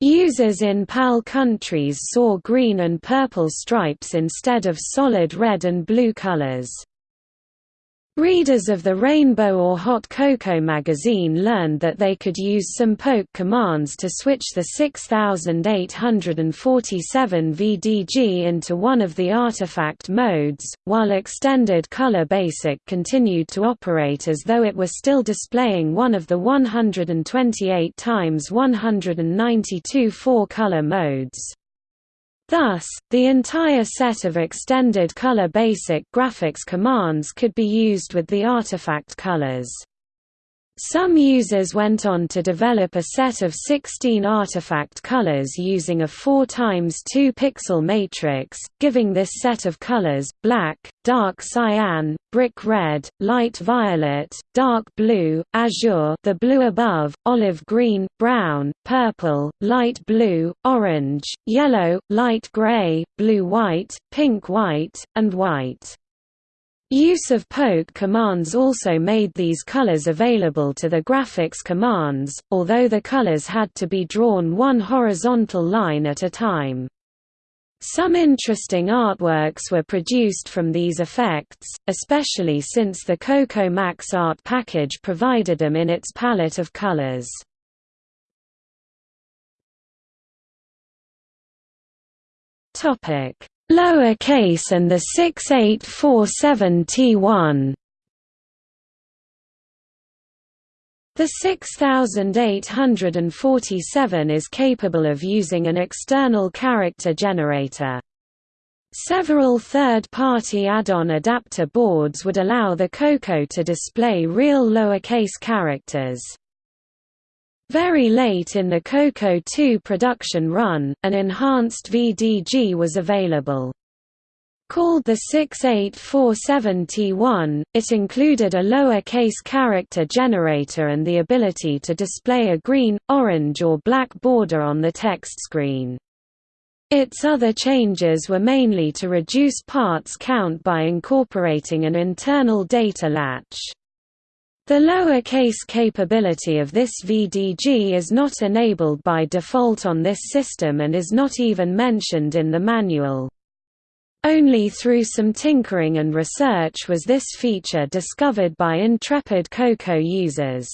Users in PAL countries saw green and purple stripes instead of solid red and blue colors. Readers of the Rainbow or Hot CoCo magazine learned that they could use some poke commands to switch the 6847 VDG into one of the artifact modes, while Extended Color Basic continued to operate as though it were still displaying one of the 128 x 192 four-color modes. Thus, the entire set of extended color basic graphics commands could be used with the artifact colors. Some users went on to develop a set of 16 artifact colors using a 4 x 2 pixel matrix, giving this set of colors, black, dark cyan, brick red, light violet, dark blue, azure the blue above, olive green, brown, purple, light blue, orange, yellow, light gray, blue-white, pink-white, and white. Use of poke commands also made these colors available to the graphics commands, although the colors had to be drawn one horizontal line at a time. Some interesting artworks were produced from these effects, especially since the Coco Max art package provided them in its palette of colors. Topic: lower case and the 6847T1 The 6847 is capable of using an external character generator. Several third-party add-on adapter boards would allow the Coco to display real lowercase characters. Very late in the Coco 2 production run, an enhanced VDG was available. Called the 6847T1, it included a lower-case character generator and the ability to display a green, orange or black border on the text screen. Its other changes were mainly to reduce parts count by incorporating an internal data latch. The lower-case capability of this VDG is not enabled by default on this system and is not even mentioned in the manual. Only through some tinkering and research was this feature discovered by intrepid Coco users.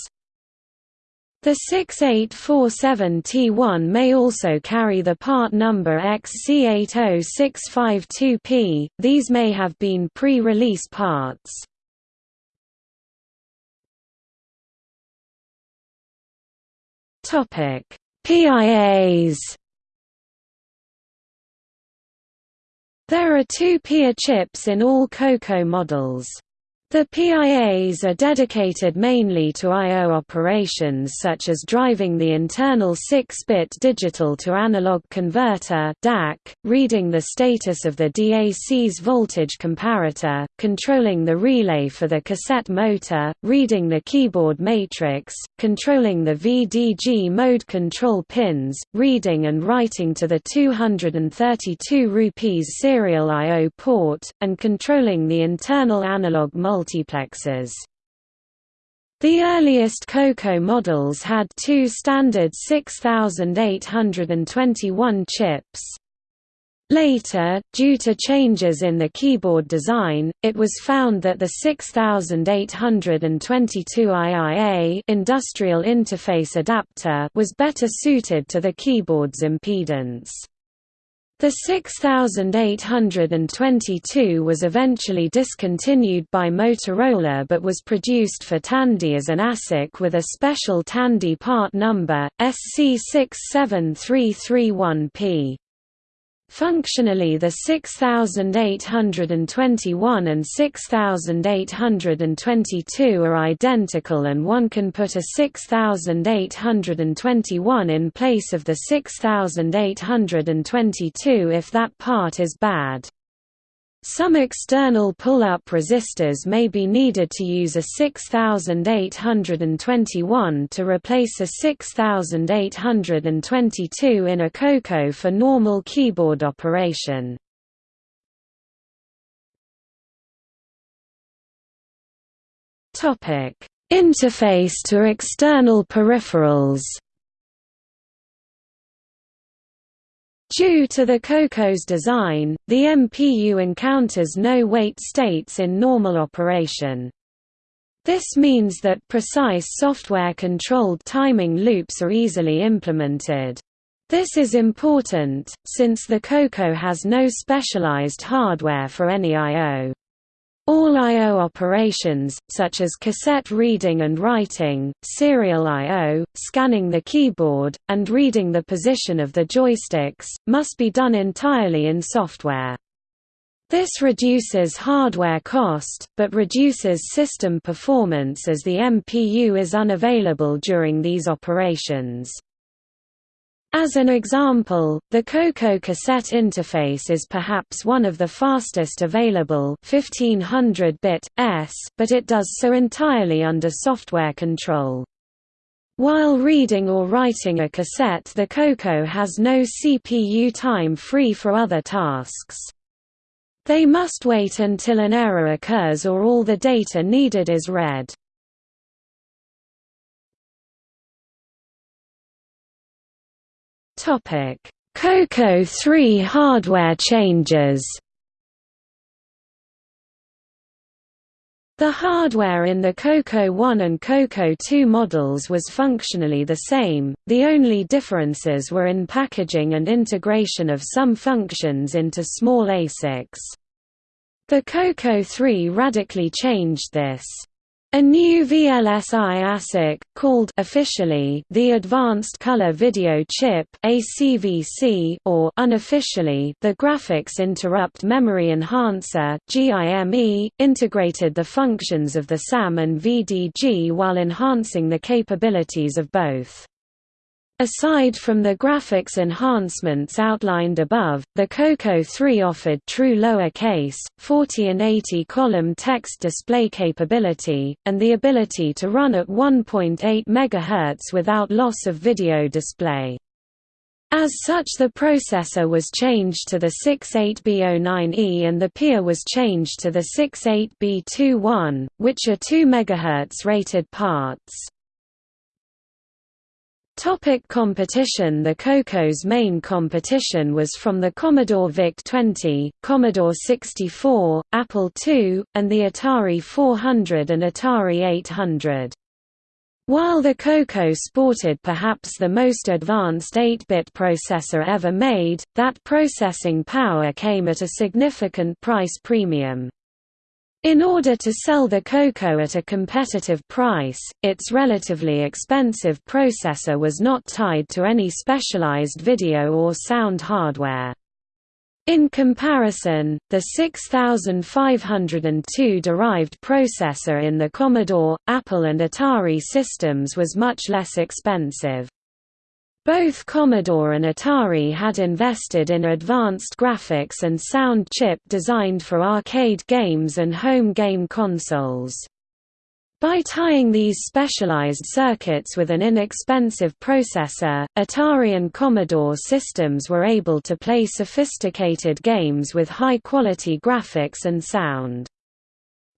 The 6847T1 may also carry the part number XC80652P, these may have been pre-release parts. PIAs There are two PIA chips in all COCO models. The PIAs are dedicated mainly to I.O. operations such as driving the internal 6-bit digital-to-analog converter DAC, reading the status of the DAC's voltage comparator, controlling the relay for the cassette motor, reading the keyboard matrix, controlling the VDG mode control pins, reading and writing to the 232 rupees serial I.O. port, and controlling the internal analog multiplexer multiplexers. The earliest COCO models had two standard 6821 chips. Later, due to changes in the keyboard design, it was found that the 6822 IIA industrial interface adapter was better suited to the keyboard's impedance. The 6822 was eventually discontinued by Motorola but was produced for Tandy as an ASIC with a special Tandy part number, SC67331P. Functionally the 6821 and 6822 are identical and one can put a 6821 in place of the 6822 if that part is bad. Some external pull-up resistors may be needed to use a 6821 to replace a 6822 in a COCO for normal keyboard operation. Interface to external peripherals Due to the COCO's design, the MPU encounters no wait states in normal operation. This means that precise software-controlled timing loops are easily implemented. This is important, since the COCO has no specialized hardware for any I.O. All I.O. operations, such as cassette reading and writing, serial I.O., scanning the keyboard, and reading the position of the joysticks, must be done entirely in software. This reduces hardware cost, but reduces system performance as the MPU is unavailable during these operations. As an example, the COCO cassette interface is perhaps one of the fastest available 1500-bit, s, but it does so entirely under software control. While reading or writing a cassette the COCO has no CPU time free for other tasks. They must wait until an error occurs or all the data needed is read. Topic: COCO 3 hardware changes. The hardware in the COCO 1 and COCO 2 models was functionally the same, the only differences were in packaging and integration of some functions into small ASICs. The COCO 3 radically changed this. A new VLSI ASIC, called officially the Advanced Color Video Chip (ACVC) or unofficially the Graphics Interrupt Memory Enhancer (GIME), integrated the functions of the SAM and VDG while enhancing the capabilities of both. Aside from the graphics enhancements outlined above, the COCO 3 offered true lowercase, 40 and 80 column text display capability, and the ability to run at 1.8 MHz without loss of video display. As such the processor was changed to the 68B09E and the PIA was changed to the 68B21, which are 2 MHz rated parts. Topic competition The COCO's main competition was from the Commodore VIC-20, Commodore 64, Apple II, and the Atari 400 and Atari 800. While the Coco sported perhaps the most advanced 8-bit processor ever made, that processing power came at a significant price premium. In order to sell the Coco at a competitive price, its relatively expensive processor was not tied to any specialized video or sound hardware. In comparison, the 6502 derived processor in the Commodore, Apple and Atari systems was much less expensive. Both Commodore and Atari had invested in advanced graphics and sound chip designed for arcade games and home game consoles. By tying these specialized circuits with an inexpensive processor, Atari and Commodore systems were able to play sophisticated games with high-quality graphics and sound.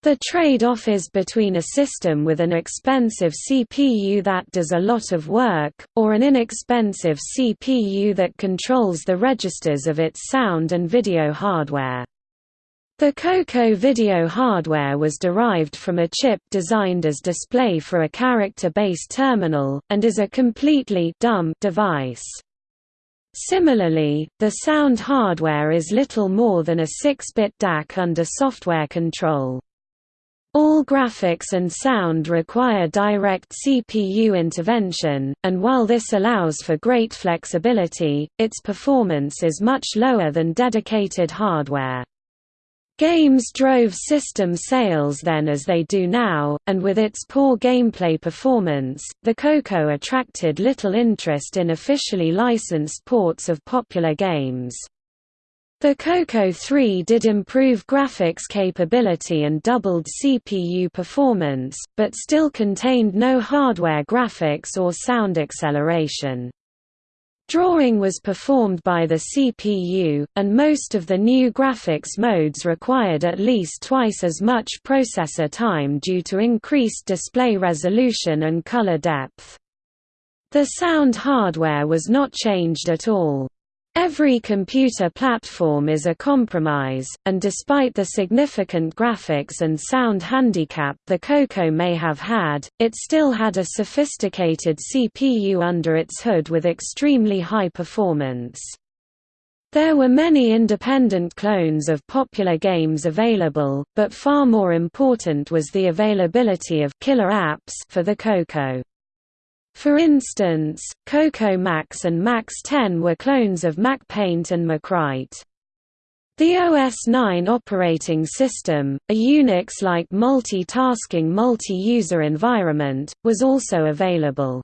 The trade-off is between a system with an expensive CPU that does a lot of work, or an inexpensive CPU that controls the registers of its sound and video hardware. The Coco video hardware was derived from a chip designed as display for a character-based terminal, and is a completely dumb device. Similarly, the sound hardware is little more than a 6-bit DAC under software control. All graphics and sound require direct CPU intervention, and while this allows for great flexibility, its performance is much lower than dedicated hardware. Games drove system sales then as they do now, and with its poor gameplay performance, the Coco attracted little interest in officially licensed ports of popular games. The Coco 3 did improve graphics capability and doubled CPU performance, but still contained no hardware graphics or sound acceleration. Drawing was performed by the CPU, and most of the new graphics modes required at least twice as much processor time due to increased display resolution and color depth. The sound hardware was not changed at all. Every computer platform is a compromise, and despite the significant graphics and sound handicap the Coco may have had, it still had a sophisticated CPU under its hood with extremely high performance. There were many independent clones of popular games available, but far more important was the availability of killer apps for the Coco. For instance, Coco Max and Max 10 were clones of MacPaint and MacWrite. The OS9 operating system, a Unix-like multitasking multi-user environment, was also available.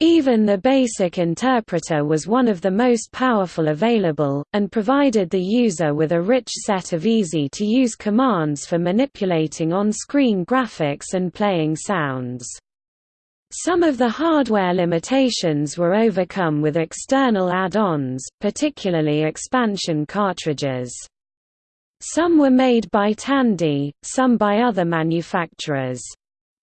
Even the BASIC interpreter was one of the most powerful available, and provided the user with a rich set of easy-to-use commands for manipulating on-screen graphics and playing sounds. Some of the hardware limitations were overcome with external add-ons, particularly expansion cartridges. Some were made by Tandy, some by other manufacturers.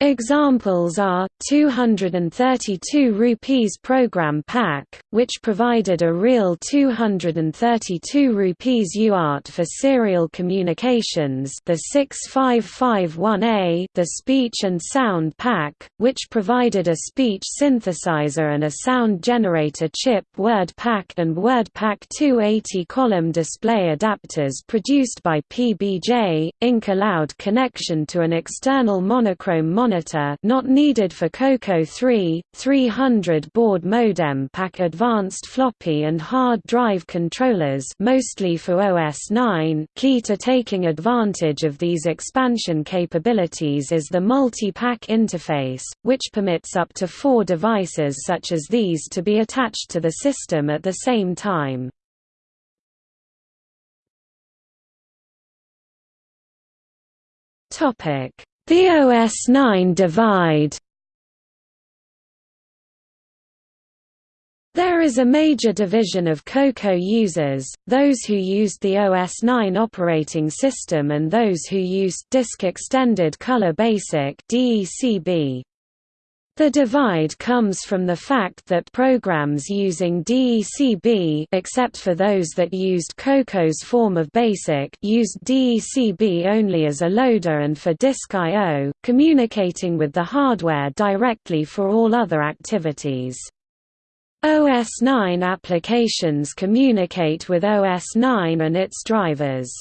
Examples are 232 rupees program pack, which provided a real 232 rupees UART for serial communications. The 6551A, the speech and sound pack, which provided a speech synthesizer and a sound generator chip word pack and word pack 280 column display adapters produced by PBJ, Inc. allowed connection to an external monochrome monitor monitor not needed for Coco 3, 300 baud modem pack advanced floppy and hard drive controllers mostly for OS 9 key to taking advantage of these expansion capabilities is the multi-pack interface, which permits up to four devices such as these to be attached to the system at the same time. Topic the OS9 divide There is a major division of Coco users, those who used the OS9 operating system and those who used Disk Extended Color Basic DECB. The divide comes from the fact that programs using DECB except for those that used Coco's form of BASIC used DECB only as a loader and for disk I.O., communicating with the hardware directly for all other activities. OS 9 applications communicate with OS 9 and its drivers.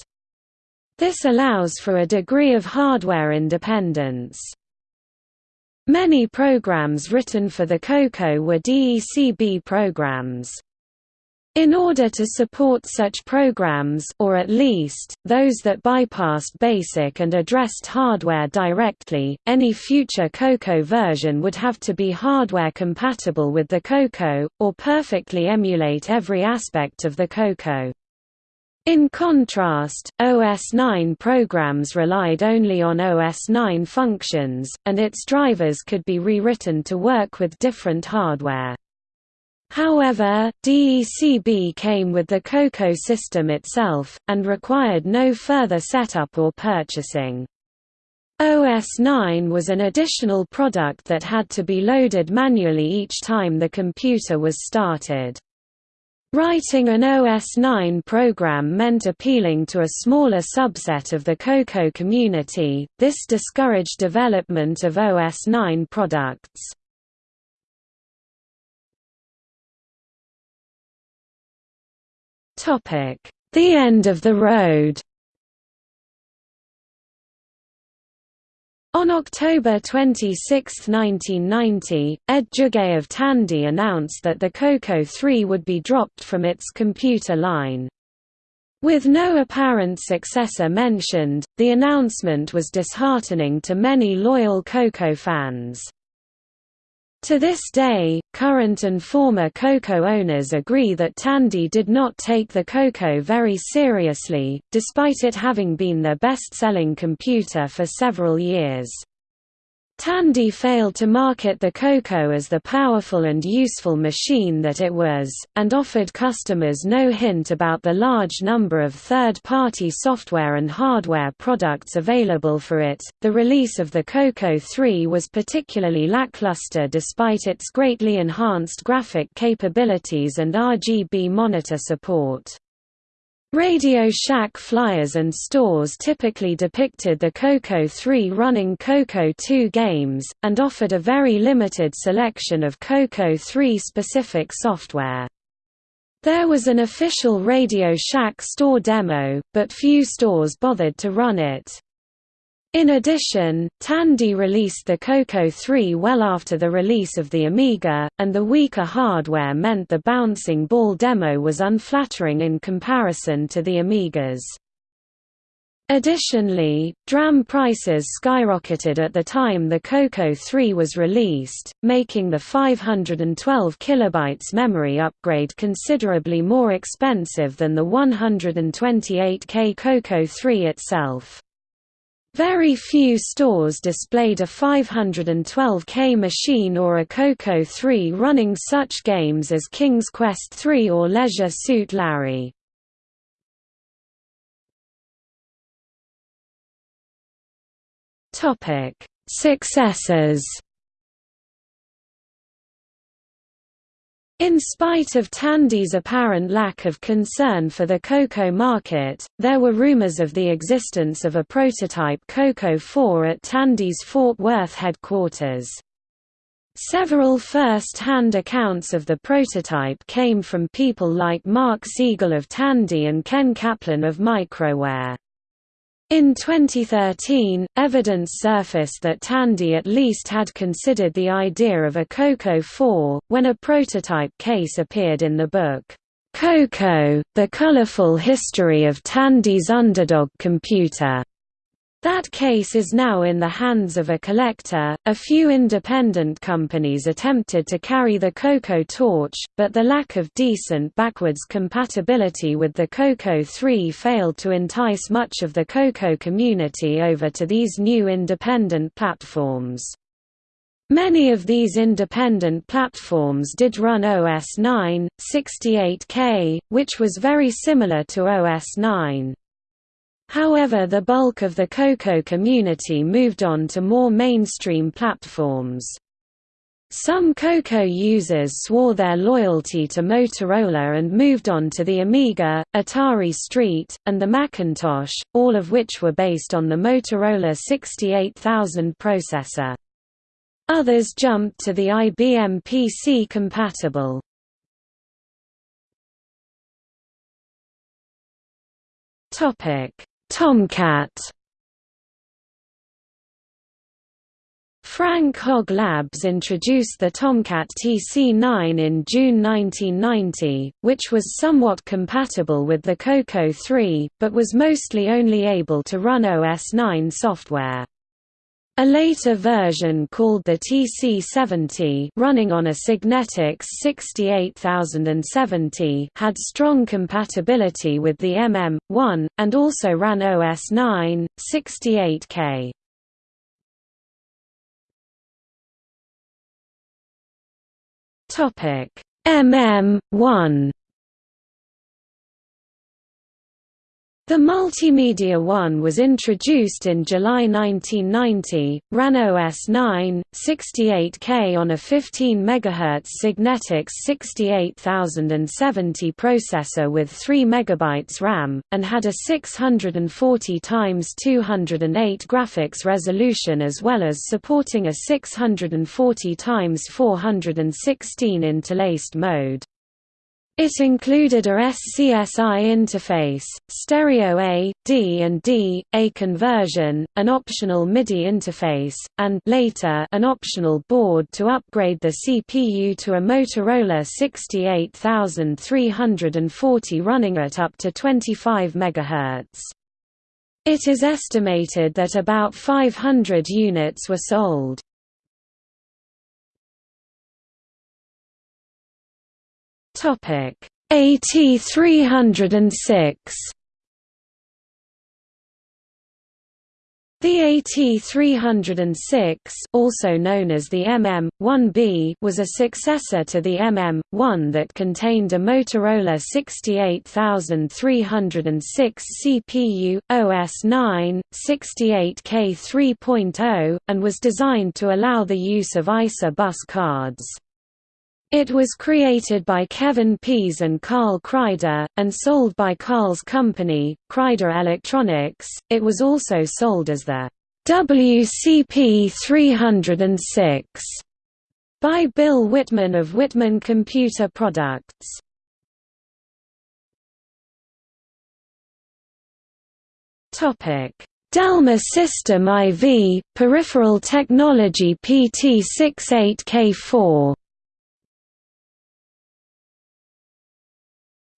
This allows for a degree of hardware independence. Many programs written for the Coco were DECB programs. In order to support such programs or at least, those that bypassed BASIC and addressed hardware directly, any future Coco version would have to be hardware compatible with the Coco, or perfectly emulate every aspect of the Coco. In contrast, OS 9 programs relied only on OS 9 functions, and its drivers could be rewritten to work with different hardware. However, DECB came with the Coco system itself, and required no further setup or purchasing. OS 9 was an additional product that had to be loaded manually each time the computer was started. Writing an OS 9 program meant appealing to a smaller subset of the Coco community, this discouraged development of OS 9 products. The end of the road On October 26, 1990, Ed Juge of Tandy announced that the Coco 3 would be dropped from its computer line. With no apparent successor mentioned, the announcement was disheartening to many loyal Coco fans. To this day, current and former Coco owners agree that Tandy did not take the Coco very seriously, despite it having been their best-selling computer for several years. Tandy failed to market the Coco as the powerful and useful machine that it was, and offered customers no hint about the large number of third-party software and hardware products available for it. The release of the Coco 3 was particularly lackluster despite its greatly enhanced graphic capabilities and RGB monitor support. Radio Shack flyers and stores typically depicted the Coco 3 running Coco 2 games, and offered a very limited selection of Coco 3 specific software. There was an official Radio Shack store demo, but few stores bothered to run it. In addition, Tandy released the Coco 3 well after the release of the Amiga, and the weaker hardware meant the bouncing ball demo was unflattering in comparison to the Amigas. Additionally, DRAM prices skyrocketed at the time the Coco 3 was released, making the 512 kilobytes memory upgrade considerably more expensive than the 128K Coco 3 itself. Very few stores displayed a 512K machine or a Coco 3 running such games as King's Quest III or Leisure Suit Larry. Successors In spite of Tandy's apparent lack of concern for the Coco market, there were rumors of the existence of a prototype Coco 4 at Tandy's Fort Worth headquarters. Several first-hand accounts of the prototype came from people like Mark Siegel of Tandy and Ken Kaplan of Microware. In 2013, evidence surfaced that Tandy at least had considered the idea of a Coco 4, when a prototype case appeared in the book, Coco, The Colorful History of Tandy's Underdog Computer. That case is now in the hands of a collector. A few independent companies attempted to carry the Coco torch, but the lack of decent backwards compatibility with the Coco 3 failed to entice much of the Coco community over to these new independent platforms. Many of these independent platforms did run OS 9, 68K, which was very similar to OS 9. However the bulk of the Coco community moved on to more mainstream platforms. Some Coco users swore their loyalty to Motorola and moved on to the Amiga, Atari ST, and the Macintosh, all of which were based on the Motorola 68000 processor. Others jumped to the IBM PC compatible. Tomcat Frank Hogg Labs introduced the Tomcat TC9 in June 1990, which was somewhat compatible with the Coco 3, but was mostly only able to run OS 9 software. A later version called the TC70 running on a Signetics 68070 had strong compatibility with the MM1, and also ran OS 9, 68K. Topic MM1 The Multimedia One was introduced in July 1990, ran OS 9, 68K on a 15 MHz Signetics 68070 processor with 3 MB RAM, and had a 640 x 208 graphics resolution as well as supporting a 640 x 416 interlaced mode. It included a SCSI interface, stereo A, D and D, A conversion, an optional MIDI interface, and later an optional board to upgrade the CPU to a Motorola 68340 running at up to 25 MHz. It is estimated that about 500 units were sold. Topic AT306 The AT306 also known as the MM-1B was a successor to the MM-1 that contained a Motorola 68306 CPU, OS 9, 68K 3.0, and was designed to allow the use of ISA bus cards. It was created by Kevin Pease and Carl Kreider, and sold by Carl's company, Kreider Electronics. It was also sold as the WCP 306 by Bill Whitman of Whitman Computer Products. Topic: Delma System IV, Peripheral Technology PT68K4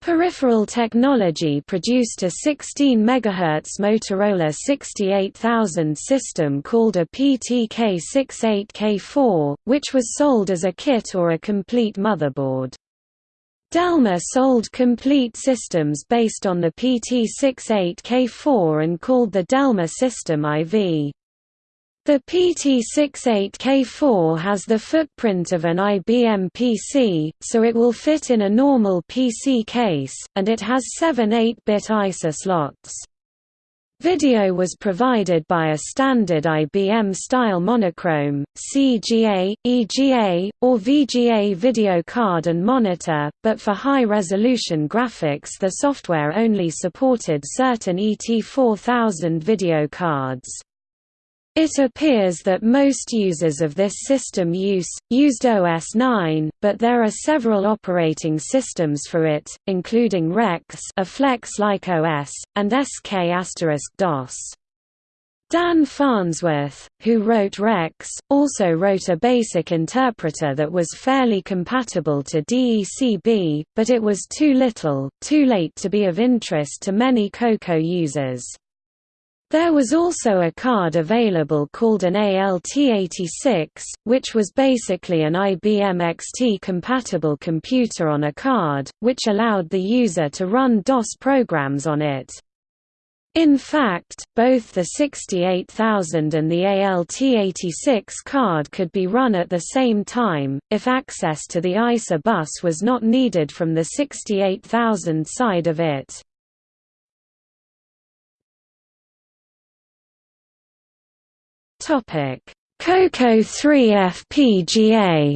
Peripheral Technology produced a 16 MHz Motorola 68000 system called a PTK68K4, which was sold as a kit or a complete motherboard. Delma sold complete systems based on the PT68K4 and called the Delma System IV. The PT68K4 has the footprint of an IBM PC, so it will fit in a normal PC case, and it has seven 8-bit ISA slots. Video was provided by a standard IBM-style monochrome, CGA, EGA, or VGA video card and monitor, but for high-resolution graphics the software only supported certain ET4000 video cards. It appears that most users of this system use, used OS 9, but there are several operating systems for it, including Rex a Flex-like OS, and SK*-DOS. Dan Farnsworth, who wrote Rex, also wrote a basic interpreter that was fairly compatible to DECB, but it was too little, too late to be of interest to many Coco users. There was also a card available called an ALT86, which was basically an IBM XT-compatible computer on a card, which allowed the user to run DOS programs on it. In fact, both the 68000 and the ALT86 card could be run at the same time, if access to the ISA bus was not needed from the 68000 side of it. Topic: Coco3 FPGA.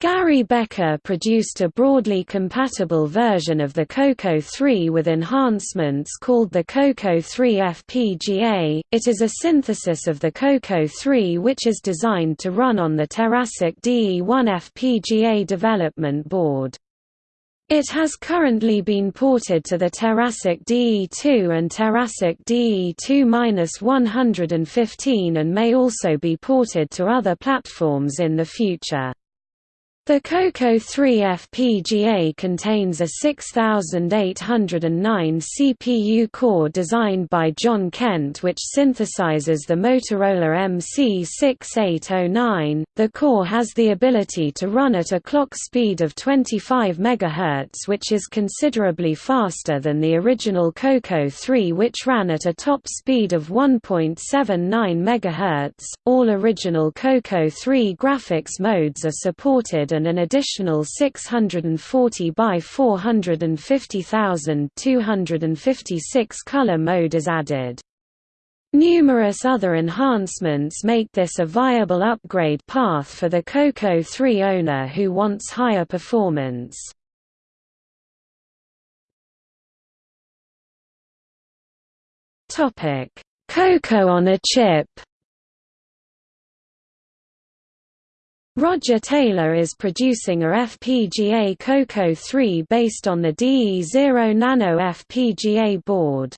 Gary Becker produced a broadly compatible version of the COCO 3 with enhancements called the COCO 3 FPGA. It is a synthesis of the COCO 3 which is designed to run on the Terasic DE1 FPGA development board. It has currently been ported to the Terasic DE2 and Terasic DE2-115 and may also be ported to other platforms in the future. The Coco 3 FPGA contains a 6809 CPU core designed by John Kent which synthesizes the Motorola MC6809. The core has the ability to run at a clock speed of 25 MHz which is considerably faster than the original Coco 3 which ran at a top speed of 1.79 MHz. All original Coco 3 graphics modes are supported and an additional 640 by 450,256 color mode is added. Numerous other enhancements make this a viable upgrade path for the Coco 3 owner who wants higher performance. Coco on a chip Roger Taylor is producing a FPGA Coco 3 based on the DE0 Nano FPGA board.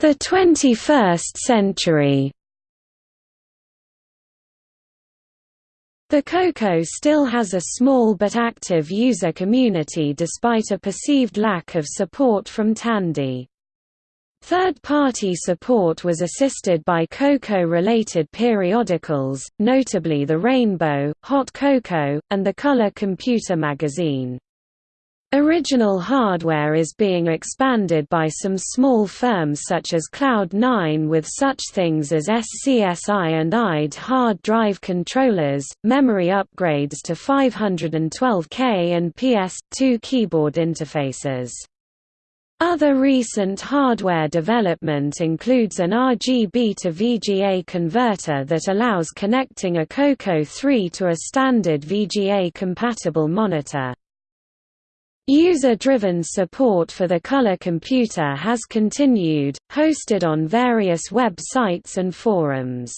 The 21st century The Coco still has a small but active user community despite a perceived lack of support from Tandy. Third-party support was assisted by Coco-related periodicals, notably The Rainbow, Hot CoCo, and the Color Computer magazine. Original hardware is being expanded by some small firms such as Cloud9 with such things as SCSI and IDE hard drive controllers, memory upgrades to 512K and PS2 keyboard interfaces. Other recent hardware development includes an RGB to VGA converter that allows connecting a Coco 3 to a standard VGA-compatible monitor. User-driven support for the color computer has continued, hosted on various web sites and forums.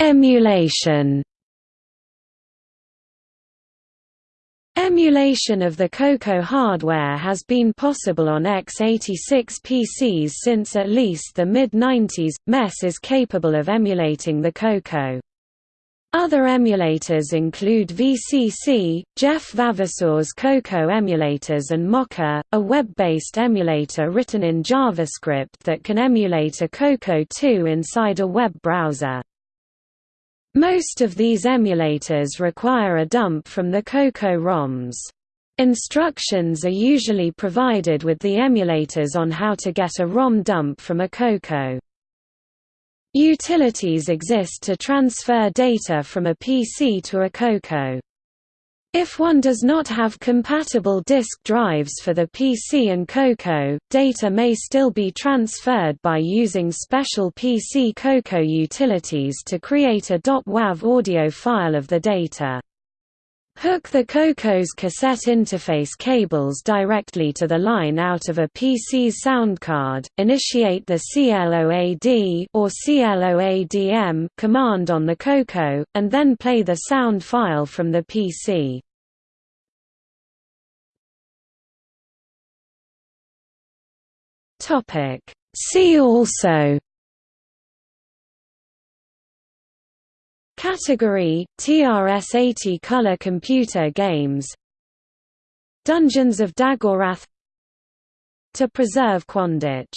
Emulation Emulation of the Coco hardware has been possible on x86 PCs since at least the mid-90s. MESS is capable of emulating the Coco. Other emulators include VCC, Jeff Vavasour's Coco emulators and Mocha, a web-based emulator written in JavaScript that can emulate a Coco 2 inside a web browser. Most of these emulators require a dump from the Coco ROMs. Instructions are usually provided with the emulators on how to get a ROM dump from a Coco. Utilities exist to transfer data from a PC to a Coco. If one does not have compatible disk drives for the PC and Coco, data may still be transferred by using special PC Coco utilities to create a .wav audio file of the data. Hook the Coco's cassette interface cables directly to the line out of a PC's sound card, initiate the CLOAD or CLOADM command on the Coco, and then play the sound file from the PC. See also Category TRS-80 color computer games. Dungeons of Daggorath To preserve Quandich